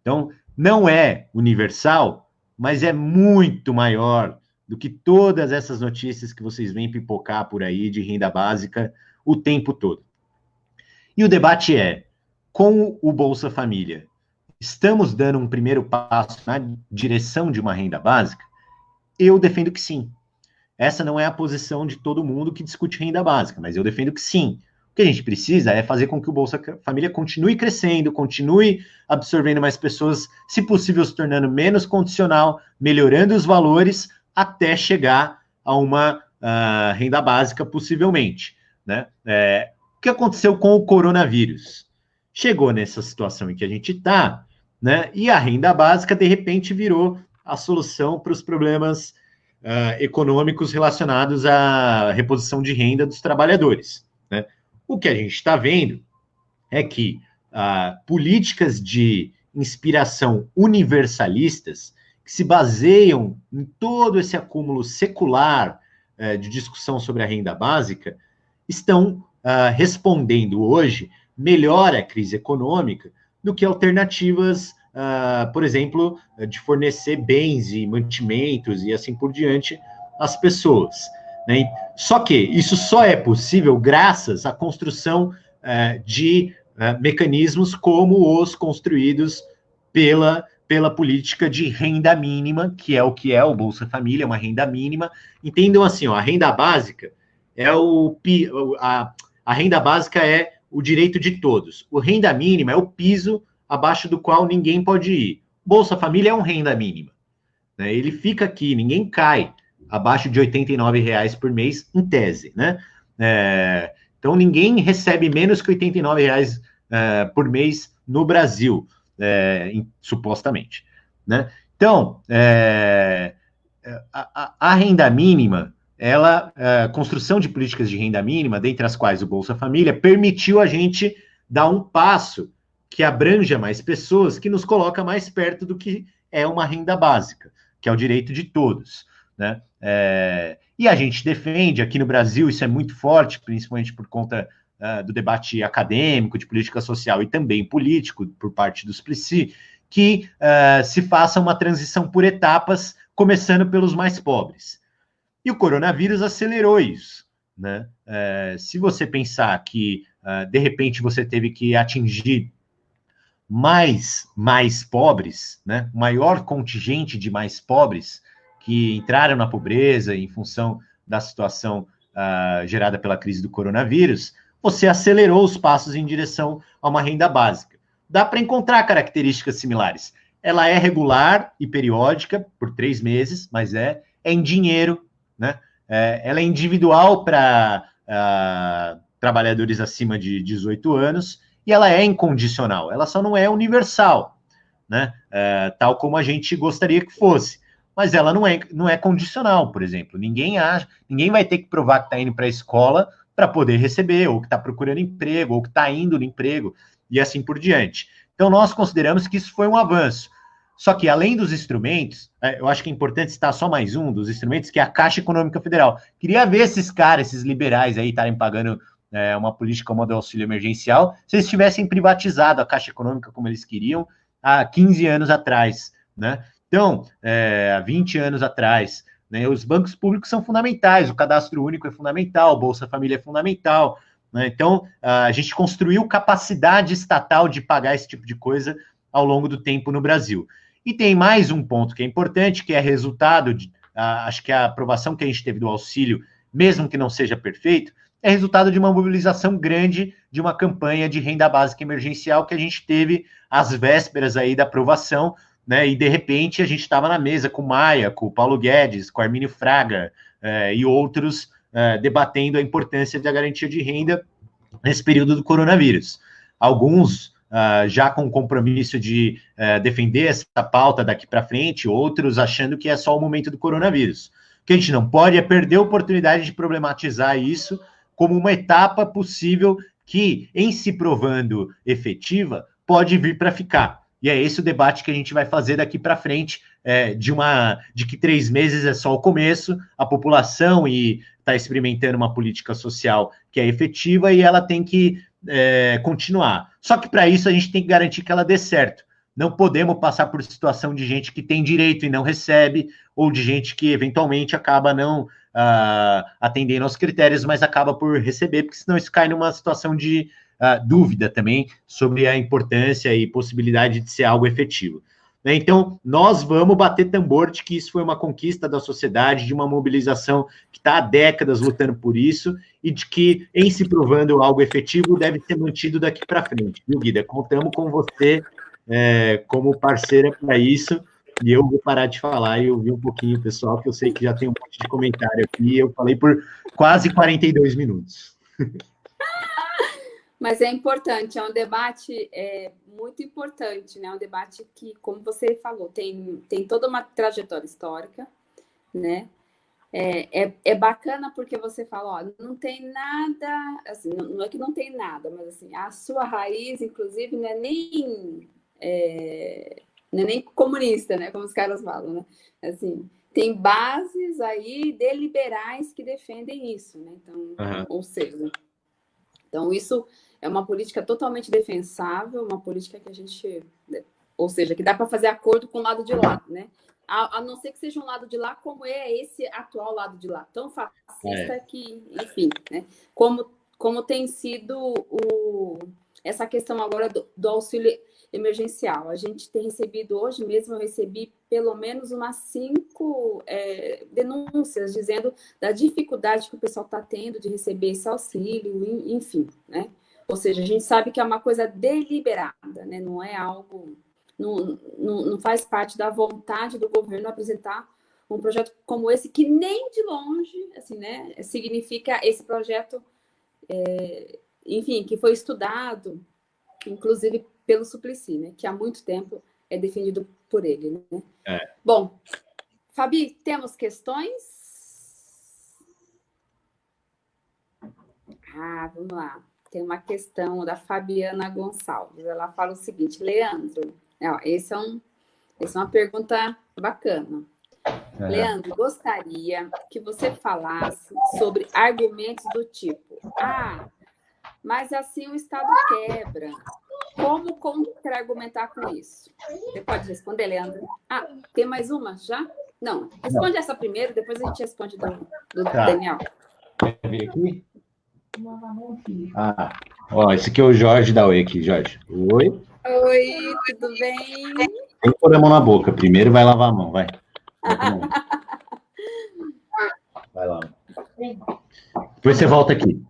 Então, não é universal, mas é muito maior do que todas essas notícias que vocês veem pipocar por aí de renda básica o tempo todo. E o debate é: com o Bolsa Família, estamos dando um primeiro passo na direção de uma renda básica? Eu defendo que sim. Essa não é a posição de todo mundo que discute renda básica, mas eu defendo que sim. O que a gente precisa é fazer com que o Bolsa Família continue crescendo, continue absorvendo mais pessoas, se possível se tornando menos condicional, melhorando os valores até chegar a uma uh, renda básica, possivelmente. Né? É, o que aconteceu com o coronavírus? Chegou nessa situação em que a gente está, né? E a renda básica, de repente, virou a solução para os problemas uh, econômicos relacionados à reposição de renda dos trabalhadores. Né? O que a gente está vendo é que uh, políticas de inspiração universalistas que se baseiam em todo esse acúmulo secular uh, de discussão sobre a renda básica estão respondendo hoje melhor à crise econômica do que alternativas uh, por exemplo, de fornecer bens e mantimentos e assim por diante às pessoas. Né? Só que isso só é possível graças à construção uh, de uh, mecanismos como os construídos pela, pela política de renda mínima, que é o que é o Bolsa Família, uma renda mínima. Entendam assim, ó, a renda básica é o a, a renda básica é o direito de todos. O renda mínima é o piso abaixo do qual ninguém pode ir. Bolsa Família é um renda mínima. Né? Ele fica aqui, ninguém cai abaixo de R$ reais por mês, em tese. Né? É, então, ninguém recebe menos que R$ reais é, por mês no Brasil, é, em, supostamente. Né? Então, é, a, a, renda mínima, ela, a construção de políticas de renda mínima, dentre as quais o Bolsa Família, permitiu a gente dar um passo que abranja mais pessoas, que nos coloca mais perto do que é uma renda básica, que é o direito de todos. Né? É, e a gente defende, aqui no Brasil, isso é muito forte, principalmente por conta uh, do debate acadêmico, de política social e também político, por parte dos PLICI, que uh, se faça uma transição por etapas, começando pelos mais pobres. E o coronavírus acelerou isso. Né? Uh, se você pensar que, de repente, você teve que atingir mais, mais pobres, né, maior contingente de mais pobres que entraram na pobreza em função da situação uh, gerada pela crise do coronavírus, você acelerou os passos em direção a uma renda básica. Dá para encontrar características similares. Ela é regular e periódica por três meses, mas é, é em dinheiro, né? É, ela é individual para uh, ah, trabalhadores acima de 18 anos ela é incondicional, ela só não é universal, né? É, tal como a gente gostaria que fosse. Mas ela não é, não é condicional, por exemplo. Ninguém acha, ninguém vai ter que provar que está indo para a escola para poder receber, ou que está procurando emprego, ou que está indo no emprego, e assim por diante. Então, nós consideramos que isso foi um avanço. Só que, além dos instrumentos, é, eu acho que é importante citar só mais um dos instrumentos, que é a Caixa Econômica Federal. Queria ver esses caras, esses liberais aí, estarem pagando é, uma política como a do auxílio emergencial, se eles tivessem privatizado a Caixa Econômica como eles queriam há 15 anos atrás, né? Então, é, há 20 anos atrás, né, os bancos públicos são fundamentais, o cadastro único é fundamental, Bolsa Família é fundamental, né? Então, a gente construiu capacidade estatal de pagar esse tipo de coisa ao longo do tempo no Brasil. E tem mais um ponto que é importante, que é resultado de, acho que a aprovação que a gente teve do auxílio, mesmo que não seja perfeito, é resultado de uma mobilização grande de uma campanha de renda básica emergencial que a gente teve às vésperas aí da aprovação, né? E de repente a gente estava na mesa com Maia, com Paulo Guedes, com Armínio Fraga eh, e outros eh, debatendo a importância da garantia de renda nesse período do coronavírus. Alguns Uh, já com o compromisso de uh, defender essa pauta daqui para frente, outros achando que é só o momento do coronavírus. O que a gente não pode é perder a oportunidade de problematizar isso como uma etapa possível que, em se provando efetiva, pode vir para ficar. E é esse o debate que a gente vai fazer daqui para frente, é, de uma de que três meses é só o começo, a população e está experimentando uma política social que é efetiva e ela tem que é, continuar. Só que para isso a gente tem que garantir que ela dê certo. Não podemos passar por situação de gente que tem direito e não recebe, ou de gente que eventualmente acaba não uh, atendendo aos critérios, mas acaba por receber, porque senão isso cai numa situação de uh, dúvida também sobre a importância e possibilidade de ser algo efetivo. Né? Então, nós vamos bater tambor de que isso foi uma conquista da sociedade, de uma mobilização que está há décadas lutando por isso, e de que, em se provando algo efetivo, deve ser mantido daqui para frente. Viu, Guida? Contamos com você é, como parceira para isso. E eu vou parar de falar e ouvir um pouquinho, pessoal, que eu sei que já tem um monte de comentário aqui. Eu falei por quase 42 minutos. Mas é importante, é um debate é, muito importante, né? Um debate que, como você falou, tem, tem toda uma trajetória histórica, né? É, é, é bacana porque você fala, ó, não tem nada, assim, não, não, é que não tem nada, mas assim, a sua raiz, inclusive, não é nem é, não é nem comunista, né? Como os caras falam, né? Assim, tem bases aí deliberais que defendem isso, né? Então, uhum. ou seja, então isso é uma política totalmente defensável, uma política que a gente, ou seja, que dá para fazer acordo com o lado de lá, né? A, a, não ser que seja um lado de lá, como é esse atual lado de lá, tão fascista é. que, enfim, né? Como, como tem sido o, essa questão agora do, do auxílio emergencial. A gente tem recebido, hoje mesmo eu recebi pelo menos umas cinco é, denúncias dizendo da dificuldade que o pessoal está tendo de receber esse auxílio, enfim, né? Ou seja, a gente sabe que é uma coisa deliberada, né? Não é algo... Não, não, não faz parte da vontade do governo apresentar um projeto como esse, que nem de longe, assim, né? Significa esse projeto... É, enfim, que foi estudado, inclusive pelo Suplicy, né? Que há muito tempo é defendido por ele, né? É. Bom, Fabi, temos questões? Ah, vamos lá. Tem uma questão da Fabiana Gonçalves. Ela fala o seguinte, Leandro, ó, esse é um, essa é uma pergunta bacana. É. Leandro, gostaria que você falasse sobre argumentos do tipo, ah, mas assim o Estado quebra, como contra-argumentar com isso? Você pode responder, Leandro? Ah, tem mais uma já? Não, responde Não. essa primeiro, depois a gente responde do, do tá. Daniel. Quer vir aqui? Ah, ó, esse aqui é o Jorge da Oi aqui, Jorge. Oi. Oi, tudo bem? Tem que pôr a mão na boca. Primeiro vai lavar a mão, vai. Vai lá. Depois você volta aqui.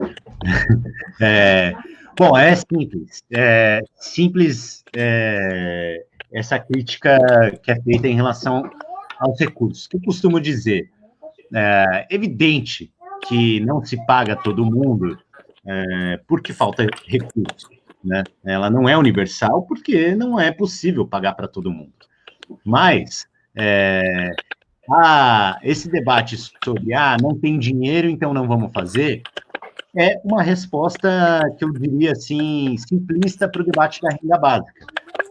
É, bom, é simples. É simples é, essa crítica que é feita em relação aos recursos. Que eu costumo dizer? É evidente que não se paga todo mundo é, porque falta recurso. Né? Ela não é universal porque não é possível pagar para todo mundo. Mas é, ah, esse debate sobre ah, não tem dinheiro, então não vamos fazer, é uma resposta que eu diria assim, simplista para o debate da renda básica.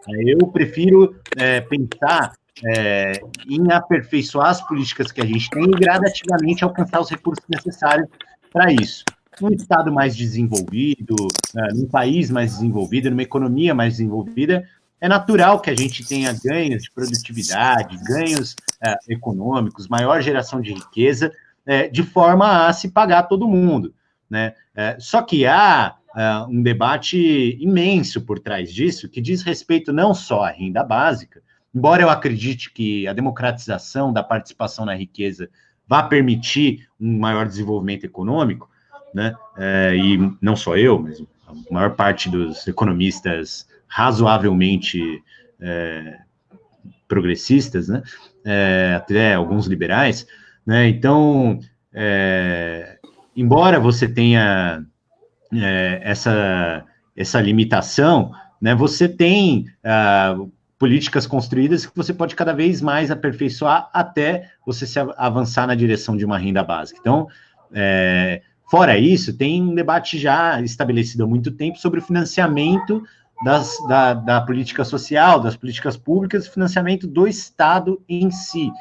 Eu prefiro é, pensar é, em aperfeiçoar as políticas que a gente tem e gradativamente alcançar os recursos necessários para isso. Num estado mais desenvolvido, uh, num país mais desenvolvido, numa economia mais desenvolvida, é natural que a gente tenha ganhos de produtividade, ganhos uh, econômicos, maior geração de riqueza, uh, de forma a se pagar todo mundo. Né? só que há um debate imenso por trás disso, que diz respeito não só à renda básica, embora eu acredite que a democratização da participação na riqueza vá permitir um maior desenvolvimento econômico, né? É, e não só eu, mas a maior parte dos economistas razoavelmente é, progressistas, né? É, até alguns liberais, né? Então, é, embora você tenha é, essa essa limitação, né? Você tem uh, políticas construídas que você pode cada vez mais aperfeiçoar até você se avançar na direção de uma renda básica. Então, é, fora isso, tem um debate já estabelecido há muito tempo sobre o financiamento das, da, da política social, das políticas públicas, financiamento do Estado em si.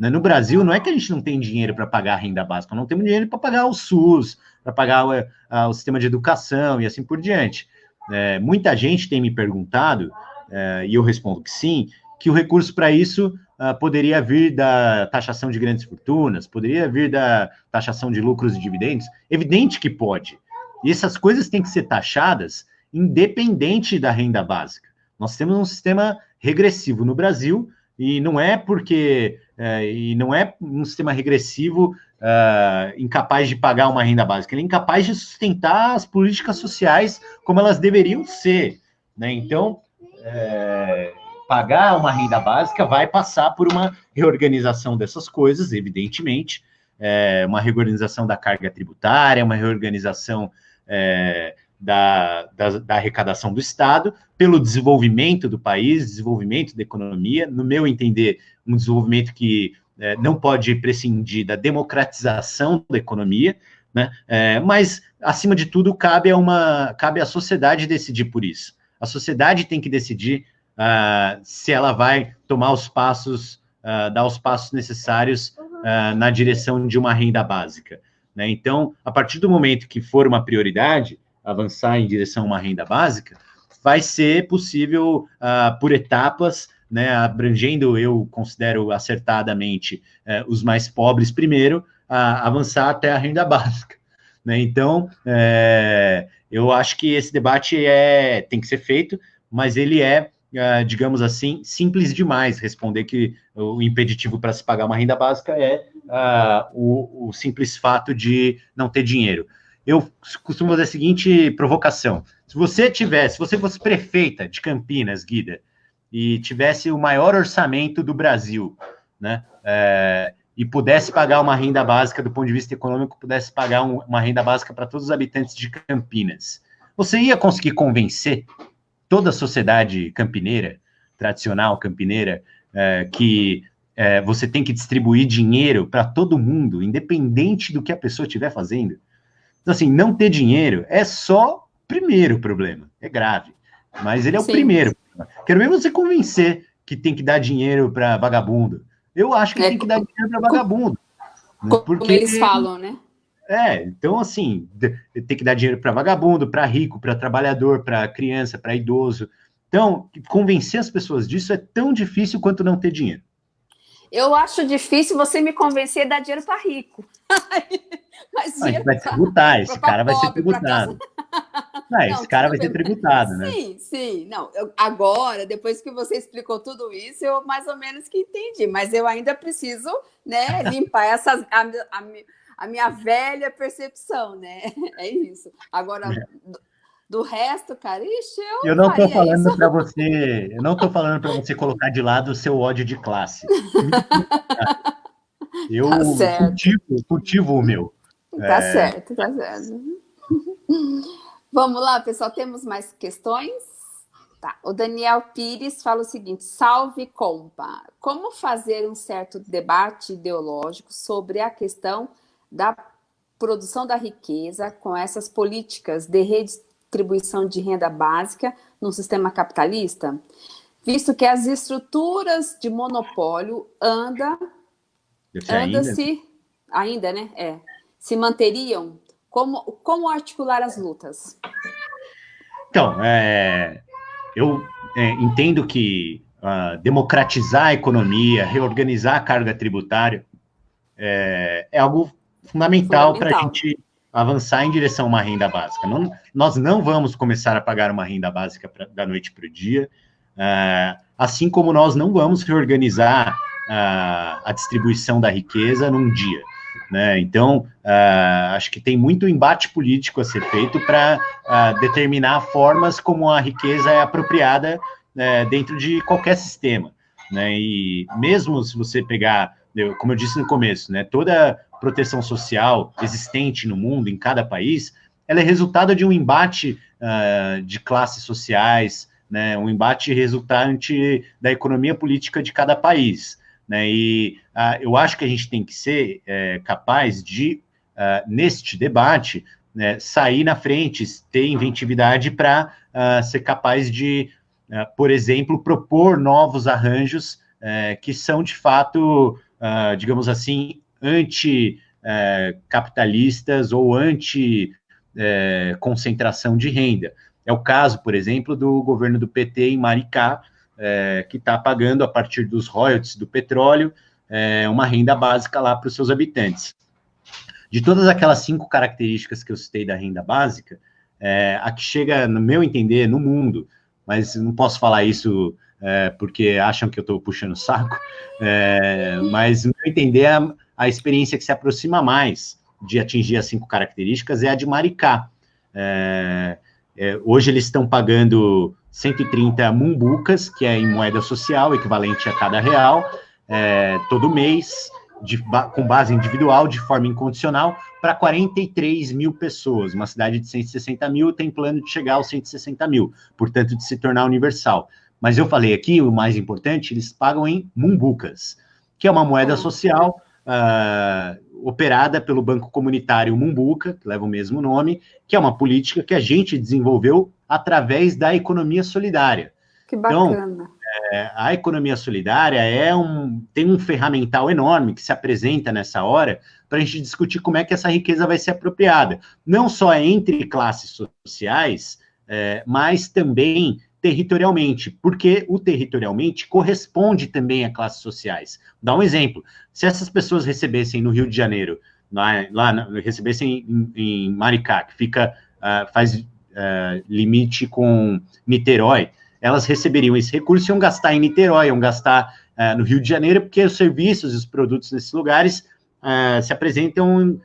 Né? No Brasil, não é que a gente não tem dinheiro para pagar a renda básica, não temos dinheiro para pagar o SUS, para pagar o, a, o, sistema de educação e assim por diante. É, muita gente tem me perguntado uh, e eu respondo que sim, que o recurso para isso uh, poderia vir da taxação de grandes fortunas, poderia vir da taxação de lucros e dividendos. Evidente que pode. E essas coisas têm que ser taxadas independente da renda básica. Nós temos um sistema regressivo no Brasil e não é porque uh, e não é um sistema regressivo uh, incapaz de pagar uma renda básica, ele é incapaz de sustentar as políticas sociais como elas deveriam ser. Né? Então, é, pagar uma renda básica vai passar por uma reorganização dessas coisas, evidentemente, é, uma reorganização da carga tributária, uma reorganização é, da, da, da, arrecadação do Estado, pelo desenvolvimento do país, desenvolvimento da economia, no meu entender, um desenvolvimento que é, não pode prescindir da democratização da economia, né? É, mas, acima de tudo, cabe a, uma, cabe à sociedade decidir por isso. A sociedade tem que decidir uh, se ela vai tomar os passos, uh, dar os passos necessários uh, na direção de uma renda básica. Né? Então, a partir do momento que for uma prioridade, avançar em direção a uma renda básica, vai ser possível, por etapas, né, abrangendo, eu considero acertadamente, eh, os mais pobres primeiro, avançar até a renda básica. Né? Então, é, eu acho que esse debate é, tem que ser feito, mas ele é, uh, digamos assim, simples demais responder que o impeditivo para se pagar uma renda básica é uh, o, o, simples fato de não ter dinheiro. Eu costumo fazer a seguinte provocação: se você tivesse, se você fosse prefeita de Campinas, Guida, e tivesse o maior orçamento do Brasil, né? É, e pudesse pagar uma renda básica do ponto de vista econômico, pudesse pagar um, uma renda básica para todos os habitantes de Campinas, você ia conseguir convencer toda a sociedade campineira, tradicional campineira, é, que é, você tem que distribuir dinheiro para todo mundo, independente do que a pessoa estiver fazendo? Então, assim, não ter dinheiro é só o primeiro problema, é grave, mas ele é o Sim. primeiro. Quero ver você convencer que tem que dar dinheiro para vagabundo, eu acho que é, tem que dar dinheiro para vagabundo. Né? Como porque, eles falam, né? É, então, assim, tem que dar dinheiro para vagabundo, para rico, para trabalhador, para criança, para idoso. Então, convencer as pessoas disso é tão difícil quanto não ter dinheiro. Eu acho difícil você me convencer a dar dinheiro para rico. Mas dinheiro vai tributar, esse cara vai ser tributado. não, esse cara vai ser tributado, né? Sim, sim. Não, eu, agora, depois que você explicou tudo isso, eu mais ou menos que entendi, mas eu ainda preciso né, limpar essas, a, a, a minha velha percepção, né? É isso. Agora, é. Do, do, resto, cara, ixi, eu. Eu não estou falando para você, eu não estou falando para você colocar de lado o seu ódio de classe. Eu tá cultivo, cultivo o meu. Tá é... certo, tá certo. Vamos lá, pessoal, temos mais questões? Tá. O Daniel Pires fala o seguinte, salve compa, como fazer um certo debate ideológico sobre a questão da produção da riqueza com essas políticas de redistribuição de renda básica no sistema capitalista? Visto que as estruturas de monopólio anda, anda se, ainda, né? É, se manteriam como, como articular as lutas? Então, é, eu é, entendo que uh, democratizar a economia, reorganizar a carga tributária é, é algo fundamental, para a gente avançar em direção a uma renda básica. Não, nós não vamos começar a pagar uma renda básica pra, da noite para o dia, uh, assim como nós não vamos reorganizar uh, a distribuição da riqueza num dia. Né? Então, uh, acho que tem muito embate político a ser feito para uh, determinar formas como a riqueza é apropriada uh, dentro de qualquer sistema. Né? E mesmo se você pegar, como eu disse no começo, né, toda proteção social existente no mundo, em cada país, ela é resultado de um embate uh, de classes sociais, né, um embate resultante da economia política de cada país. Né? E uh, eu acho que a gente tem que ser é, capaz de, uh, neste debate, né, sair na frente, ter inventividade para uh, ser capaz de, por exemplo, propor novos arranjos é, que são, de fato, digamos assim, anti-capitalistas ou anti-concentração de renda. É o caso, por exemplo, do governo do PT em Maricá, é, que está pagando, a partir dos royalties do petróleo, é, uma renda básica lá para os seus habitantes. De todas aquelas cinco características que eu citei da renda básica, é, a que chega, no meu entender, no mundo, mas não posso falar isso é, porque acham que eu estou puxando o saco, é, mas, no meu entender, a, a, experiência que se aproxima mais de atingir as cinco características é a de Maricá. É, é hoje eles estão pagando 130 mumbucas, que é em moeda social, equivalente a cada real, é, todo mês, de, com base individual, de forma incondicional, para 43 mil pessoas. Uma cidade de 160 mil tem plano de chegar aos 160 mil, portanto, de se tornar universal. Mas eu falei aqui, o mais importante, eles pagam em mumbucas, que é uma moeda social uh, operada pelo Banco Comunitário Mumbuca, que leva o mesmo nome, que é uma política que a gente desenvolveu através da economia solidária. Que então, bacana. Então, é, a economia solidária é um, tem um ferramental enorme que se apresenta nessa hora para a gente discutir como é que essa riqueza vai ser apropriada. Não só entre classes sociais, é, mas também territorialmente, porque o territorialmente corresponde também a classes sociais. Dá um exemplo: se essas pessoas recebessem no Rio de Janeiro, lá, lá recebessem em, em Maricá, que fica, uh, faz uh, limite com Niterói, elas receberiam esse recurso e iam gastar em Niterói, iam gastar uh, no Rio de Janeiro, porque os serviços e os produtos nesses lugares uh, se apresentam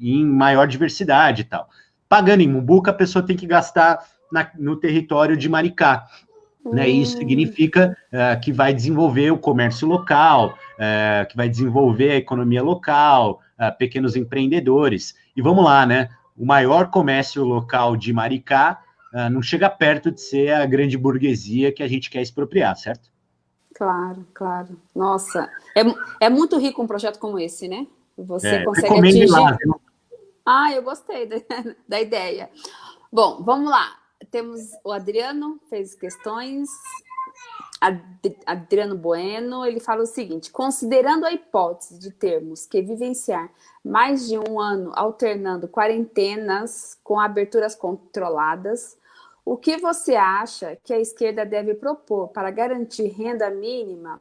em maior diversidade e tal. Pagando em Mumbuca, a pessoa tem que gastar na, no território de Maricá. Né, isso significa uh, que vai desenvolver o comércio local, uh, que vai desenvolver a economia local, uh, pequenos empreendedores. E vamos lá, né? O maior comércio local de Maricá uh, não chega perto de ser a grande burguesia que a gente quer expropriar, certo? Claro, claro. Nossa, é, é muito rico um projeto como esse, né? Você é, consegue atingir... Lá, ah, eu gostei da, da ideia. Bom, vamos lá. Temos o Adriano, fez questões. Adriano Bueno, ele fala o seguinte, considerando a hipótese de termos que vivenciar mais de um ano alternando quarentenas com aberturas controladas, o que você acha que a esquerda deve propor para garantir renda mínima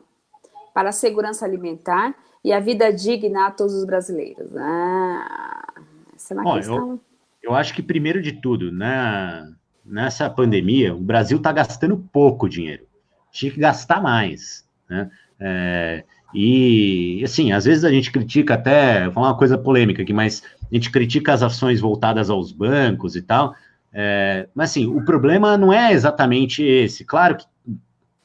para a segurança alimentar e a vida digna a todos os brasileiros? Ah, essa é uma Olha, questão... Eu acho que, primeiro de tudo, né, nessa pandemia, o Brasil está gastando pouco dinheiro. Tinha que gastar mais. Né? É, e, assim, às vezes a gente critica até, vou falar uma coisa polêmica aqui, mas a gente critica as ações voltadas aos bancos e tal, é, mas assim, o problema não é exatamente esse. Claro que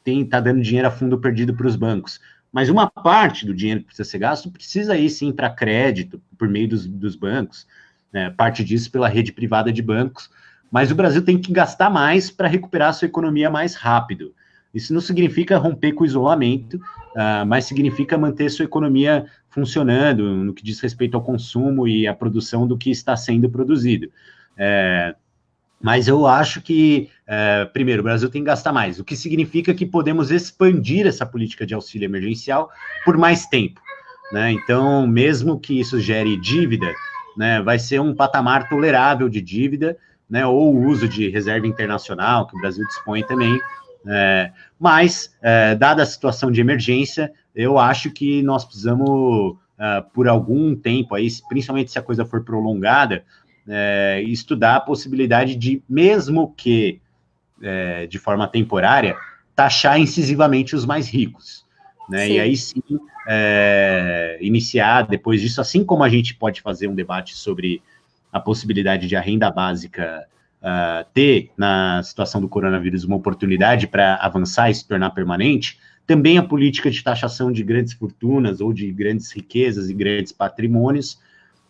tem tá dando dinheiro a fundo perdido para os bancos, mas uma parte do dinheiro que precisa ser gasto precisa ir sim para crédito por meio dos, dos bancos, né, parte disso pela rede privada de bancos, mas o Brasil tem que gastar mais para recuperar a sua economia mais rápido. Isso não significa romper com o isolamento, uh, mas significa manter sua economia funcionando no que diz respeito ao consumo e à produção do que está sendo produzido. É, mas eu acho que, é, primeiro, o Brasil tem que gastar mais, o que significa que podemos expandir essa política de auxílio emergencial por mais tempo. Né? Então, mesmo que isso gere dívida, né, vai ser um patamar tolerável de dívida, né, ou o uso de reserva internacional, que o Brasil dispõe também, é, mas, é, dada a situação de emergência, eu acho que nós precisamos, uh, por algum tempo, aí, principalmente se a coisa for prolongada, é, estudar a possibilidade de, mesmo que é, de forma temporária, taxar incisivamente os mais ricos. Né? E aí sim é, iniciar depois disso, assim como a gente pode fazer um debate sobre a possibilidade de a renda básica uh, ter, na situação do coronavírus, uma oportunidade para avançar e se tornar permanente, também a política de taxação de grandes fortunas ou de grandes riquezas e grandes patrimônios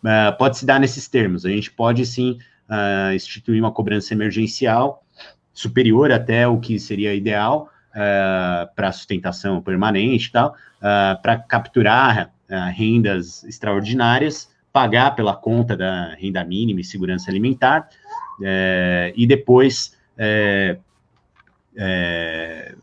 uh, pode se dar nesses termos. A gente pode, sim, uh, instituir uma cobrança emergencial superior até o que seria ideal uh, para sustentação permanente e tal, para capturar rendas extraordinárias, pagar pela conta da renda mínima e segurança alimentar, é, e depois é, é,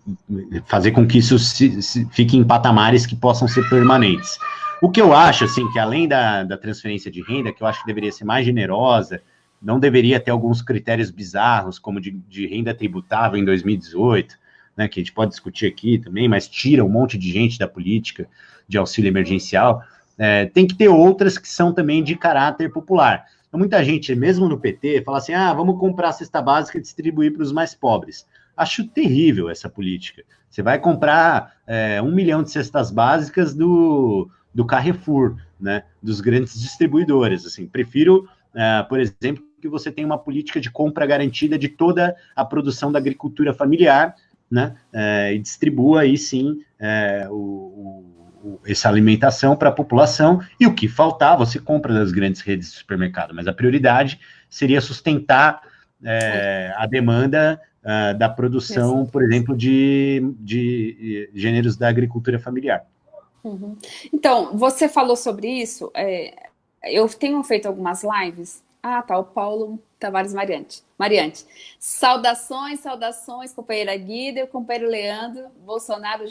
fazer com que isso se, se, fique em patamares que possam ser permanentes. O que eu acho, assim, que além da, da transferência de renda, que eu acho que deveria ser mais generosa, não deveria ter alguns critérios bizarros, como de, de renda tributável em 2018, né, que a gente pode discutir aqui também, mas tira um monte de gente da política de auxílio emergencial. É, tem que ter outras que são também de caráter popular. Muita gente, mesmo no PT, fala assim: ah, vamos comprar a cesta básica e distribuir para os mais pobres. Acho terrível essa política. Você vai comprar é, um milhão de cestas básicas do, do Carrefour, né, dos grandes distribuidores. Assim, prefiro, é, por exemplo, que você tenha uma política de compra garantida de toda a produção da agricultura familiar, né, é, e distribua aí sim é, o, essa alimentação para a população e o que faltar você compra das grandes redes de supermercado, mas a prioridade seria sustentar é, a demanda uh, da produção, por exemplo, de, de gêneros da agricultura familiar. Uhum. Então, você falou sobre isso, é, eu tenho feito algumas lives, ah tá, o Paulo Tavares Mariante, Mariante. Saudações, saudações, companheira Guida companheiro Leandro, Bolsonaro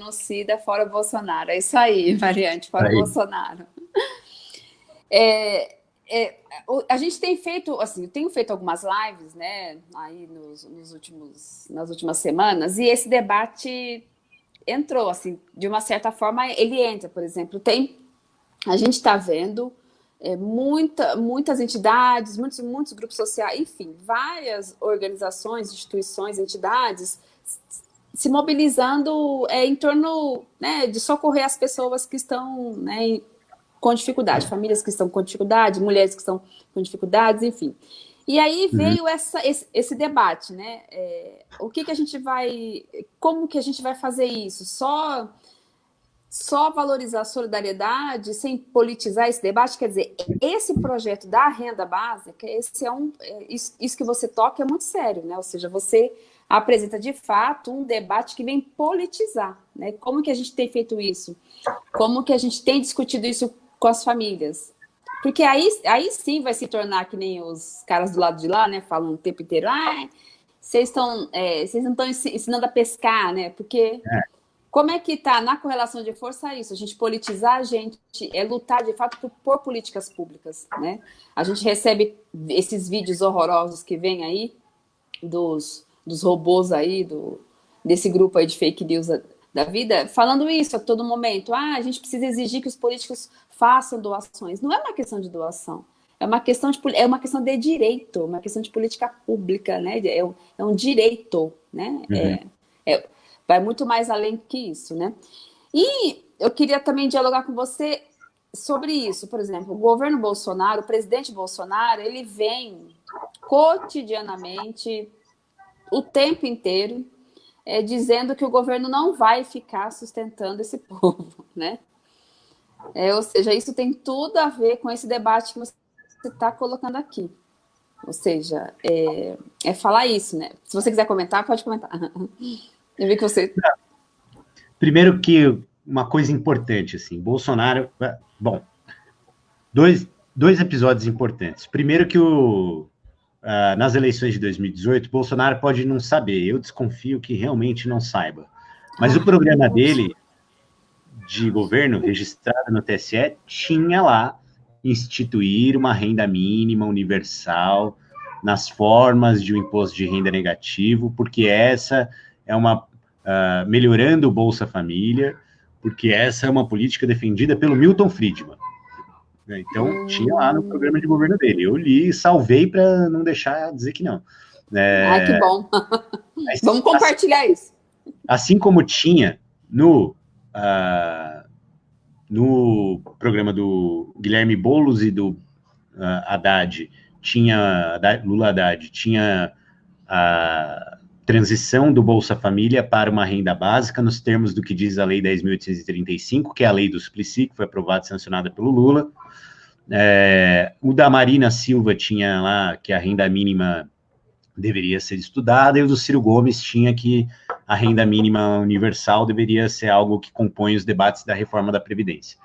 genocida fora Bolsonaro. É isso aí, variante, fora aí. Bolsonaro. É, é, a gente tem feito, assim, eu tenho feito algumas lives, né, aí nos, nos, últimos, nas últimas semanas, e esse debate entrou, assim, de uma certa forma, ele entra, por exemplo, tem, a gente está vendo é, muita, muitas entidades, muitos, muitos grupos sociais, enfim, várias organizações, instituições, entidades se mobilizando é, em torno né, de socorrer as pessoas que estão né, com dificuldade, famílias que estão com dificuldade, mulheres que estão com dificuldades, enfim. E aí uhum. veio uhum. essa, esse, esse, debate, né? É, o que, que a gente vai, como que a gente vai fazer isso? Só só valorizar a solidariedade sem politizar esse debate, quer dizer, esse projeto da renda básica, esse é um, é, isso, isso que você toca é muito sério, né? Ou seja, você apresenta de fato um debate que vem politizar. Né? Como que a gente tem feito isso? Como que a gente tem discutido isso com as famílias? Porque aí, aí sim vai se tornar que nem os caras do lado de lá, né? Falam o tempo inteiro, ah, vocês estão, é, vocês não estão ensinando a pescar, né? Porque é. como é que está na correlação de força isso? A gente politizar, a gente é lutar de fato por, por políticas públicas, né? A gente recebe esses vídeos horrorosos que vem aí dos dos robôs aí, do, desse grupo aí de fake news da, da vida, falando isso a todo momento. Ah, a gente precisa exigir que os políticos façam doações. Não é uma questão de doação. é uma questão de, é uma questão de direito, uma questão de política pública, né? É, um, é um direito, né? Uhum. É, é, vai muito mais além que isso, né? E eu queria também dialogar com você sobre isso. Por exemplo, o governo Bolsonaro, o presidente Bolsonaro, ele vem cotidianamente, o tempo inteiro, é, dizendo que o governo não vai ficar sustentando esse povo, né? É, ou seja, isso tem tudo a ver com esse debate que você está colocando aqui. Ou seja, é, é, falar isso, né? Se você quiser comentar, pode comentar. Eu vi que você... Primeiro que uma coisa importante, assim, Bolsonaro... Bom, dois, dois episódios importantes. Primeiro que o, uh, nas eleições de 2018, Bolsonaro pode não saber, eu desconfio que realmente não saiba. Mas o programa dele de governo registrado no TSE tinha lá instituir uma renda mínima universal nas formas de um imposto de renda negativo, porque essa é uma uh, melhorando o Bolsa Família, porque essa é uma política defendida pelo Milton Friedman. Né? Então, tinha lá no programa de governo dele. Eu li e salvei para não deixar dizer que não. É, ah, que bom. Vamos compartilhar assim, isso. Assim como tinha no, uh, no programa do Guilherme Boulos e do uh, Haddad, tinha Lula Haddad, tinha a transição do Bolsa Família para uma renda básica, nos termos do que diz a Lei 10.835, que é a lei do Suplicy, que foi aprovada e sancionada pelo Lula. É, o da Marina Silva tinha lá que a renda mínima deveria ser estudada, e o do Ciro Gomes tinha que a renda mínima universal deveria ser algo que compõe os debates da reforma da Previdência.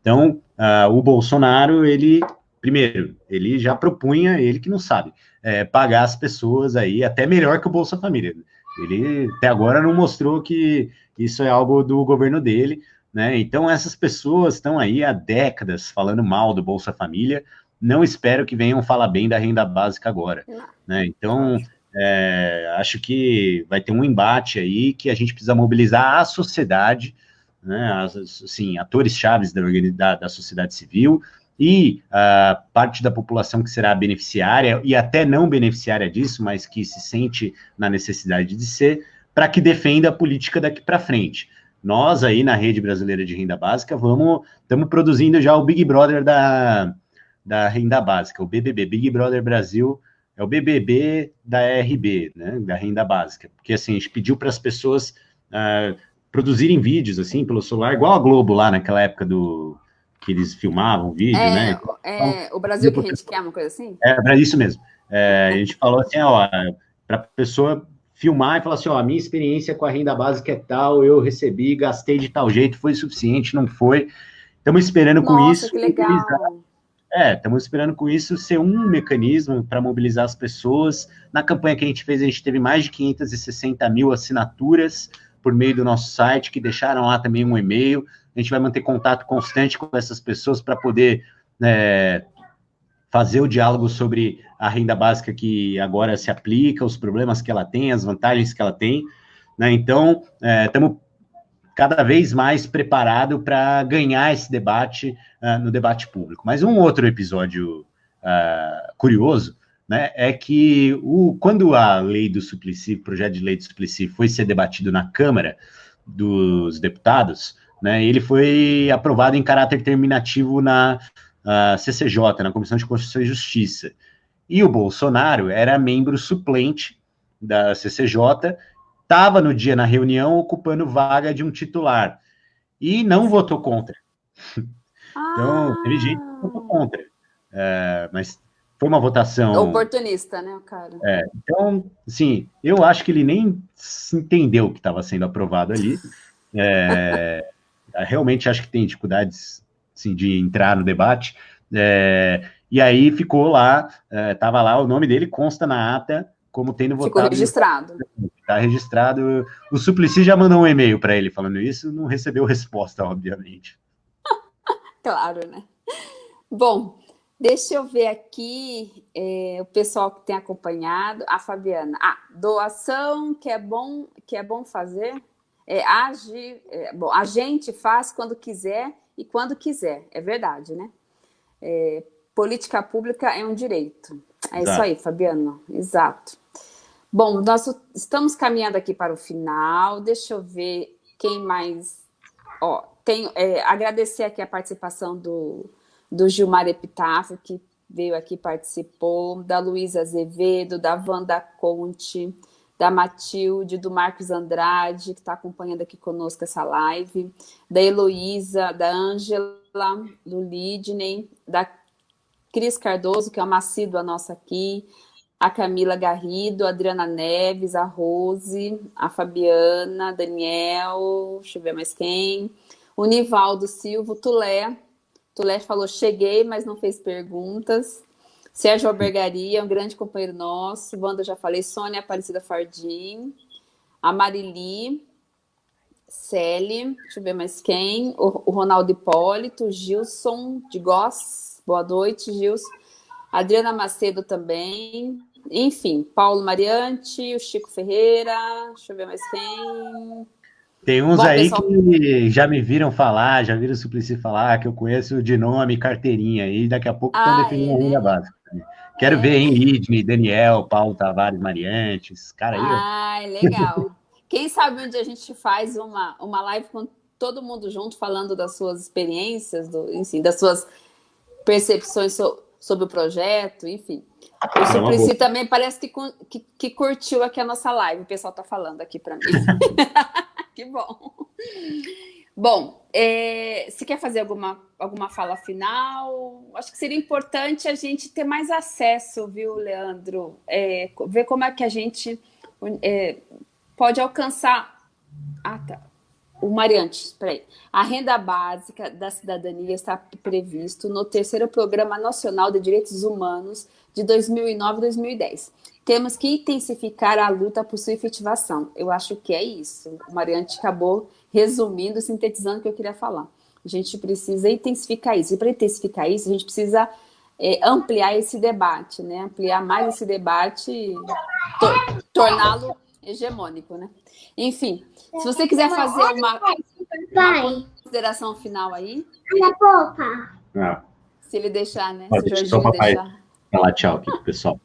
Então, uh, o Bolsonaro, ele, primeiro, ele já propunha, ele que não sabe, é, pagar as pessoas aí, até melhor que o Bolsa Família. Ele até agora não mostrou que isso é algo do governo dele, né? Então, essas pessoas estão aí há décadas falando mal do Bolsa Família. Não espero que venham falar bem da renda básica agora. Né? Então, é, acho que vai ter um embate aí que a gente precisa mobilizar a sociedade, né? As, assim, atores chaves da, da, da sociedade civil e a parte da população que será beneficiária e até não beneficiária disso, mas que se sente na necessidade de ser, para que defenda a política daqui para frente. Nós aí na rede brasileira de renda básica vamos estamos produzindo já o Big Brother da, da renda básica, o BBB, Big Brother Brasil, é o BBB da RB, né, da renda básica, porque assim, a gente pediu para as pessoas uh, produzirem vídeos assim pelo celular, igual a Globo lá naquela época do que eles filmavam vídeo, é, né? É, então, o Brasil que a gente quer, uma coisa assim? É, isso mesmo. É, a gente falou assim, ó, para a pessoa filmar e falar assim, ó, a minha experiência com a renda básica é tal, eu recebi, gastei de tal jeito, foi suficiente, não foi. Estamos esperando Nossa, com isso. Que legal. É, estamos esperando com isso ser um mecanismo para mobilizar as pessoas. Na campanha que a gente fez, a gente teve mais de 560 mil assinaturas por meio do nosso site, que deixaram lá também um e-mail. A gente vai manter contato constante com essas pessoas para poder é, fazer o diálogo sobre a renda básica que agora se aplica, os problemas que ela tem, as vantagens que ela tem. Né? Então, estamos é, cada vez mais preparados para ganhar esse debate uh, no debate público. Mas um outro episódio uh, curioso né, é que o, quando a lei do Suplicy, o projeto de lei do Suplicy foi ser debatido na Câmara dos Deputados, né, ele foi aprovado em caráter terminativo na uh, CCJ, na Comissão de Constituição e Justiça. E o Bolsonaro era membro suplente da CCJ, estava no dia na reunião ocupando vaga de um titular e não votou contra. Então, ah. teve gente que votou contra. É, mas foi uma votação. Oportunista, né, o cara? É, então, assim, eu acho que ele nem entendeu o que estava sendo aprovado ali. É, realmente acho que tem dificuldades assim, de entrar no debate. É, e aí ficou lá, estava é, lá, o nome dele consta na ata como tendo votado. Ficou registrado. Está registrado. O Suplicy já mandou um e-mail para ele falando isso, não recebeu resposta, obviamente. claro, né? Bom, deixa eu ver aqui é, o pessoal que tem acompanhado. A Fabiana. Ah, doação que é bom, que é bom fazer. É, age, é, bom, a gente faz quando quiser e quando quiser, é verdade, né? É, política pública é um direito. É Exato. isso aí, Fabiano. Exato. Bom, nós estamos caminhando aqui para o final. Deixa eu ver quem mais... Ó, tenho, é, agradecer aqui a participação do, do Gilmar Epitáfio, que veio aqui participou, da Luísa Azevedo, da Wanda Conte, da Matilde, do Marcos Andrade, que está acompanhando aqui conosco essa live, da Heloísa, da Ângela, do Lidney, da Cris Cardoso, que é uma assídua nossa aqui, a Camila Garrido, a Adriana Neves, a Rose, a Fabiana, Daniel, deixa eu ver mais quem, o Nivaldo Silva, Tulé, Tulé falou, cheguei, mas não fez perguntas, Sérgio Albergaria, um grande companheiro nosso. Wanda, já falei. Sônia Aparecida Fardim. A Marili. Celi. Deixa eu ver mais quem. O, o Ronaldo Hipólito. Gilson de Goss. Boa noite, Gilson. Adriana Macedo também. Enfim, Paulo Mariante, o Chico Ferreira. Deixa eu ver mais quem. Tem uns Bom, aí pessoal... que já me viram falar, já viram o Suplicy falar, que eu conheço de nome, carteirinha, e daqui a pouco estão ah, definindo é, a renda né? básica. Quero é. ver, hein, Idne, Daniel, Paulo Tavares, Mariante, esses caras aí. Ai, legal. Quem sabe onde a gente faz uma, uma live com todo mundo junto, falando das suas experiências, do, enfim, das suas percepções so, sobre o projeto, enfim. O é Suplicy também parece que, que, que, curtiu aqui a nossa live, o pessoal está falando aqui para mim. que bom. Bom, é, se quer fazer alguma, alguma fala final, acho que seria importante a gente ter mais acesso, viu, Leandro? É, ver como é que a gente é, pode alcançar... Ah, tá. O Mariante, peraí. A renda básica da cidadania está previsto no terceiro Programa Nacional de Direitos Humanos de 2009 e 2010. Temos que intensificar a luta por sua efetivação. Eu acho que é isso. O Mariante acabou resumindo, sintetizando o que eu queria falar. A gente precisa intensificar isso. E para intensificar isso, a gente precisa é, ampliar esse debate, né? Ampliar mais esse debate e to torná-lo hegemônico, né? Enfim, se você quiser fazer uma, uma consideração final aí. Não. Se ele deixar, né? Pode, se o Jorginho deixar. Falar tchau aqui, pessoal.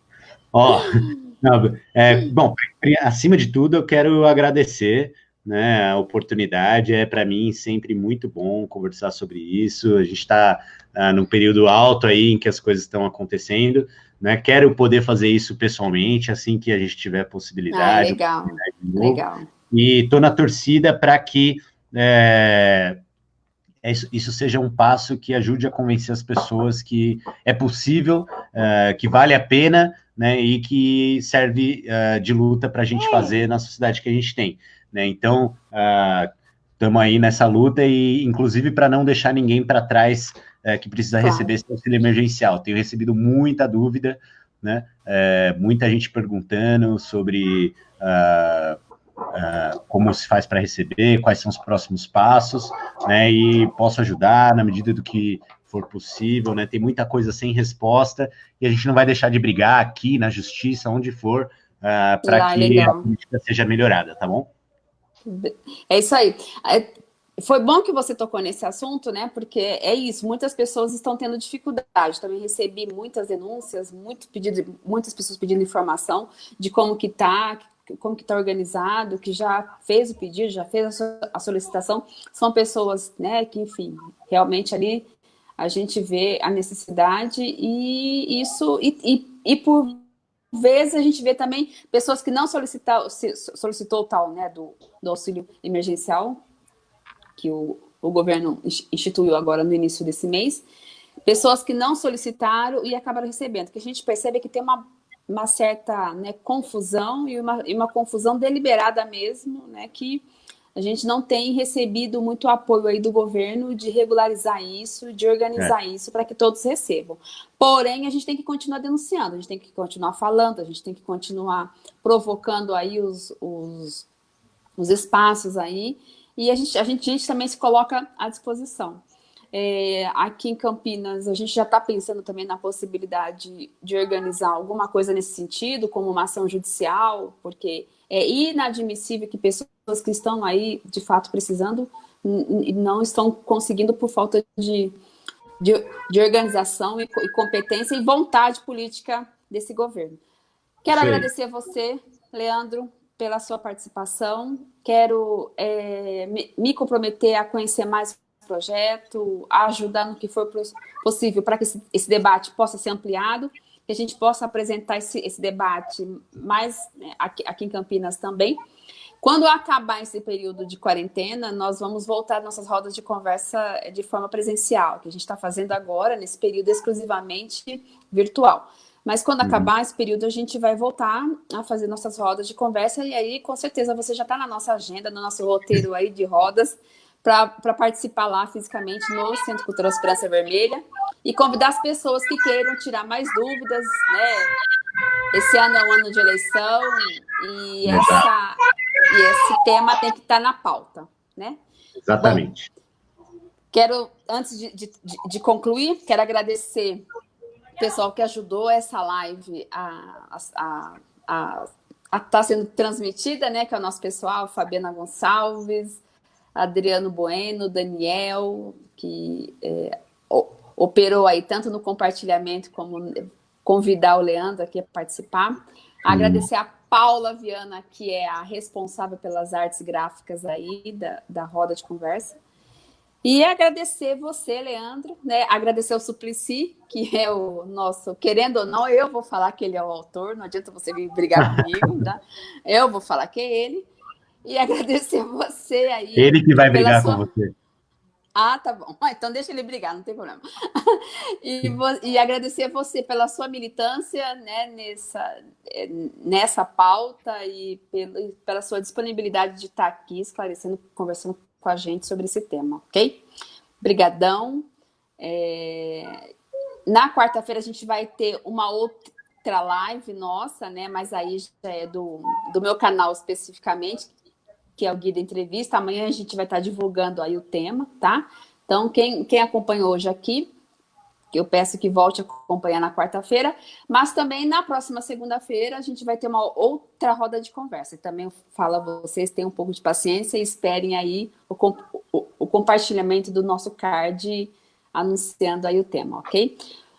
Ó, não, é, bom, acima de tudo, eu quero agradecer né? A oportunidade é para mim sempre muito bom conversar sobre isso. A gente está ah, num período alto aí em que as coisas estão acontecendo, né? Quero poder fazer isso pessoalmente assim que a gente tiver possibilidade. Ah, legal, legal. E estou na torcida para que é, isso, isso, seja um passo que ajude a convencer as pessoas que é possível, é, que vale a pena, né? E que serve é, de luta para a gente fazer na sociedade que a gente tem. Né? Então, estamos uh, aí nessa luta e, inclusive, para não deixar ninguém para trás uh, que precisa claro. receber esse auxílio emergencial. Tenho recebido muita dúvida, né? Uh, muita gente perguntando sobre uh, como se faz para receber, quais são os próximos passos, né? E posso ajudar na medida do que for possível, né? Tem muita coisa sem resposta e a gente não vai deixar de brigar aqui na justiça, onde for, para que legal. a política seja melhorada, tá bom? É isso aí. É, foi bom que você tocou nesse assunto, né? Porque é isso, muitas pessoas estão tendo dificuldade. Também recebi muitas denúncias, muito pedido, muitas pessoas pedindo informação de como que está, como que está organizado, que já fez o pedido, já fez a solicitação. São pessoas, né, que, enfim, realmente ali a gente vê a necessidade e isso, e, e, e por vezes a gente vê também pessoas que não solicitou, solicitou tal, né, do, do auxílio emergencial, que o, o governo instituiu agora no início desse mês, pessoas que não solicitaram e acabaram recebendo, que a gente percebe que tem uma, uma certa né, confusão e uma, e uma confusão deliberada mesmo, né, que a gente não tem recebido muito apoio aí do governo de regularizar isso, de organizar é. isso para que todos recebam. Porém, a gente tem que continuar denunciando, a gente tem que continuar falando, a gente tem que continuar provocando aí os, os, os espaços aí, e a gente, a, gente, a gente também se coloca à disposição. É, aqui em Campinas, a gente já está pensando também na possibilidade de organizar alguma coisa nesse sentido, como uma ação judicial, porque é inadmissível que pessoas que estão aí, de fato, precisando, não estão conseguindo por falta de, de, de organização e, e, competência e vontade política desse governo. Quero Sim. agradecer a você, Leandro, pela sua participação. Quero é, me, me, comprometer a conhecer mais o projeto, a ajudar no que for possível para que esse, esse, debate possa ser ampliado, que a gente possa apresentar esse, esse debate mais né, aqui, aqui em Campinas também. Quando acabar esse período de quarentena, nós vamos voltar nossas rodas de conversa de forma presencial, que a gente está fazendo agora, nesse período exclusivamente virtual. Mas quando uhum. acabar esse período, a gente vai voltar a fazer nossas rodas de conversa, e aí, com certeza, você já está na nossa agenda, no nosso roteiro aí de rodas, para participar lá fisicamente no Centro Cultural Esperança Vermelha, e convidar as pessoas que queiram tirar mais dúvidas, né? Esse ano é um ano de eleição, e, essa, e esse tema tem que estar tá na pauta, né? Exatamente. Bom, quero, antes de, de, de concluir, quero agradecer pessoal que ajudou essa live a estar a, a, tá sendo transmitida, né? Que é o nosso pessoal, Fabiana Gonçalves, Adriano Bueno, Daniel, que é, operou aí tanto no compartilhamento como convidar o Leandro aqui a participar. Agradecer a Paula Viana, que é a responsável pelas artes gráficas aí da, da roda de conversa. E agradecer você, Leandro, né? agradecer o Suplicy, que é o nosso, querendo ou não, eu vou falar que ele é o autor, não adianta você vir brigar comigo, tá? Eu vou falar que é ele. E agradecer você aí. Ele que vai brigar sua... com você. Ah, tá bom. Ah, então deixa ele brigar, não tem problema. e, e, agradecer você pela sua militância né, nessa, eh, nessa pauta e pela, pela sua disponibilidade de estar aqui esclarecendo, conversando com a gente sobre esse tema, ok? Obrigadão. É... Na quarta-feira a gente vai ter uma outra live nossa, né? Mas aí já é do, do meu canal especificamente, que é o Guia da Entrevista. Amanhã a gente vai estar divulgando aí o tema, tá? Então, quem, quem acompanhou hoje aqui, eu peço que volte a acompanhar na quarta-feira, mas também na próxima segunda-feira a gente vai ter uma outra roda de conversa. Também falo a vocês, tenham um pouco de paciência e esperem aí o, o, o compartilhamento do nosso card anunciando aí o tema, ok?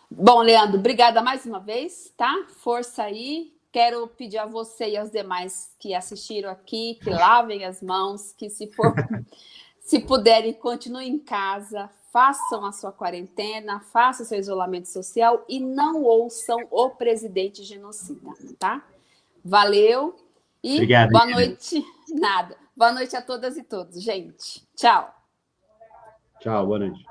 Bom, Leandro, obrigada mais uma vez, tá? Força aí. Quero pedir a você e aos demais que assistiram aqui, que lavem as mãos, que se for, se puderem, continuem em casa, façam a sua quarentena, façam o seu isolamento social e não ouçam o presidente genocida, tá? Valeu e Obrigado, boa noite. Nada. Boa noite a todas e todos, gente. Tchau. Tchau, boa noite.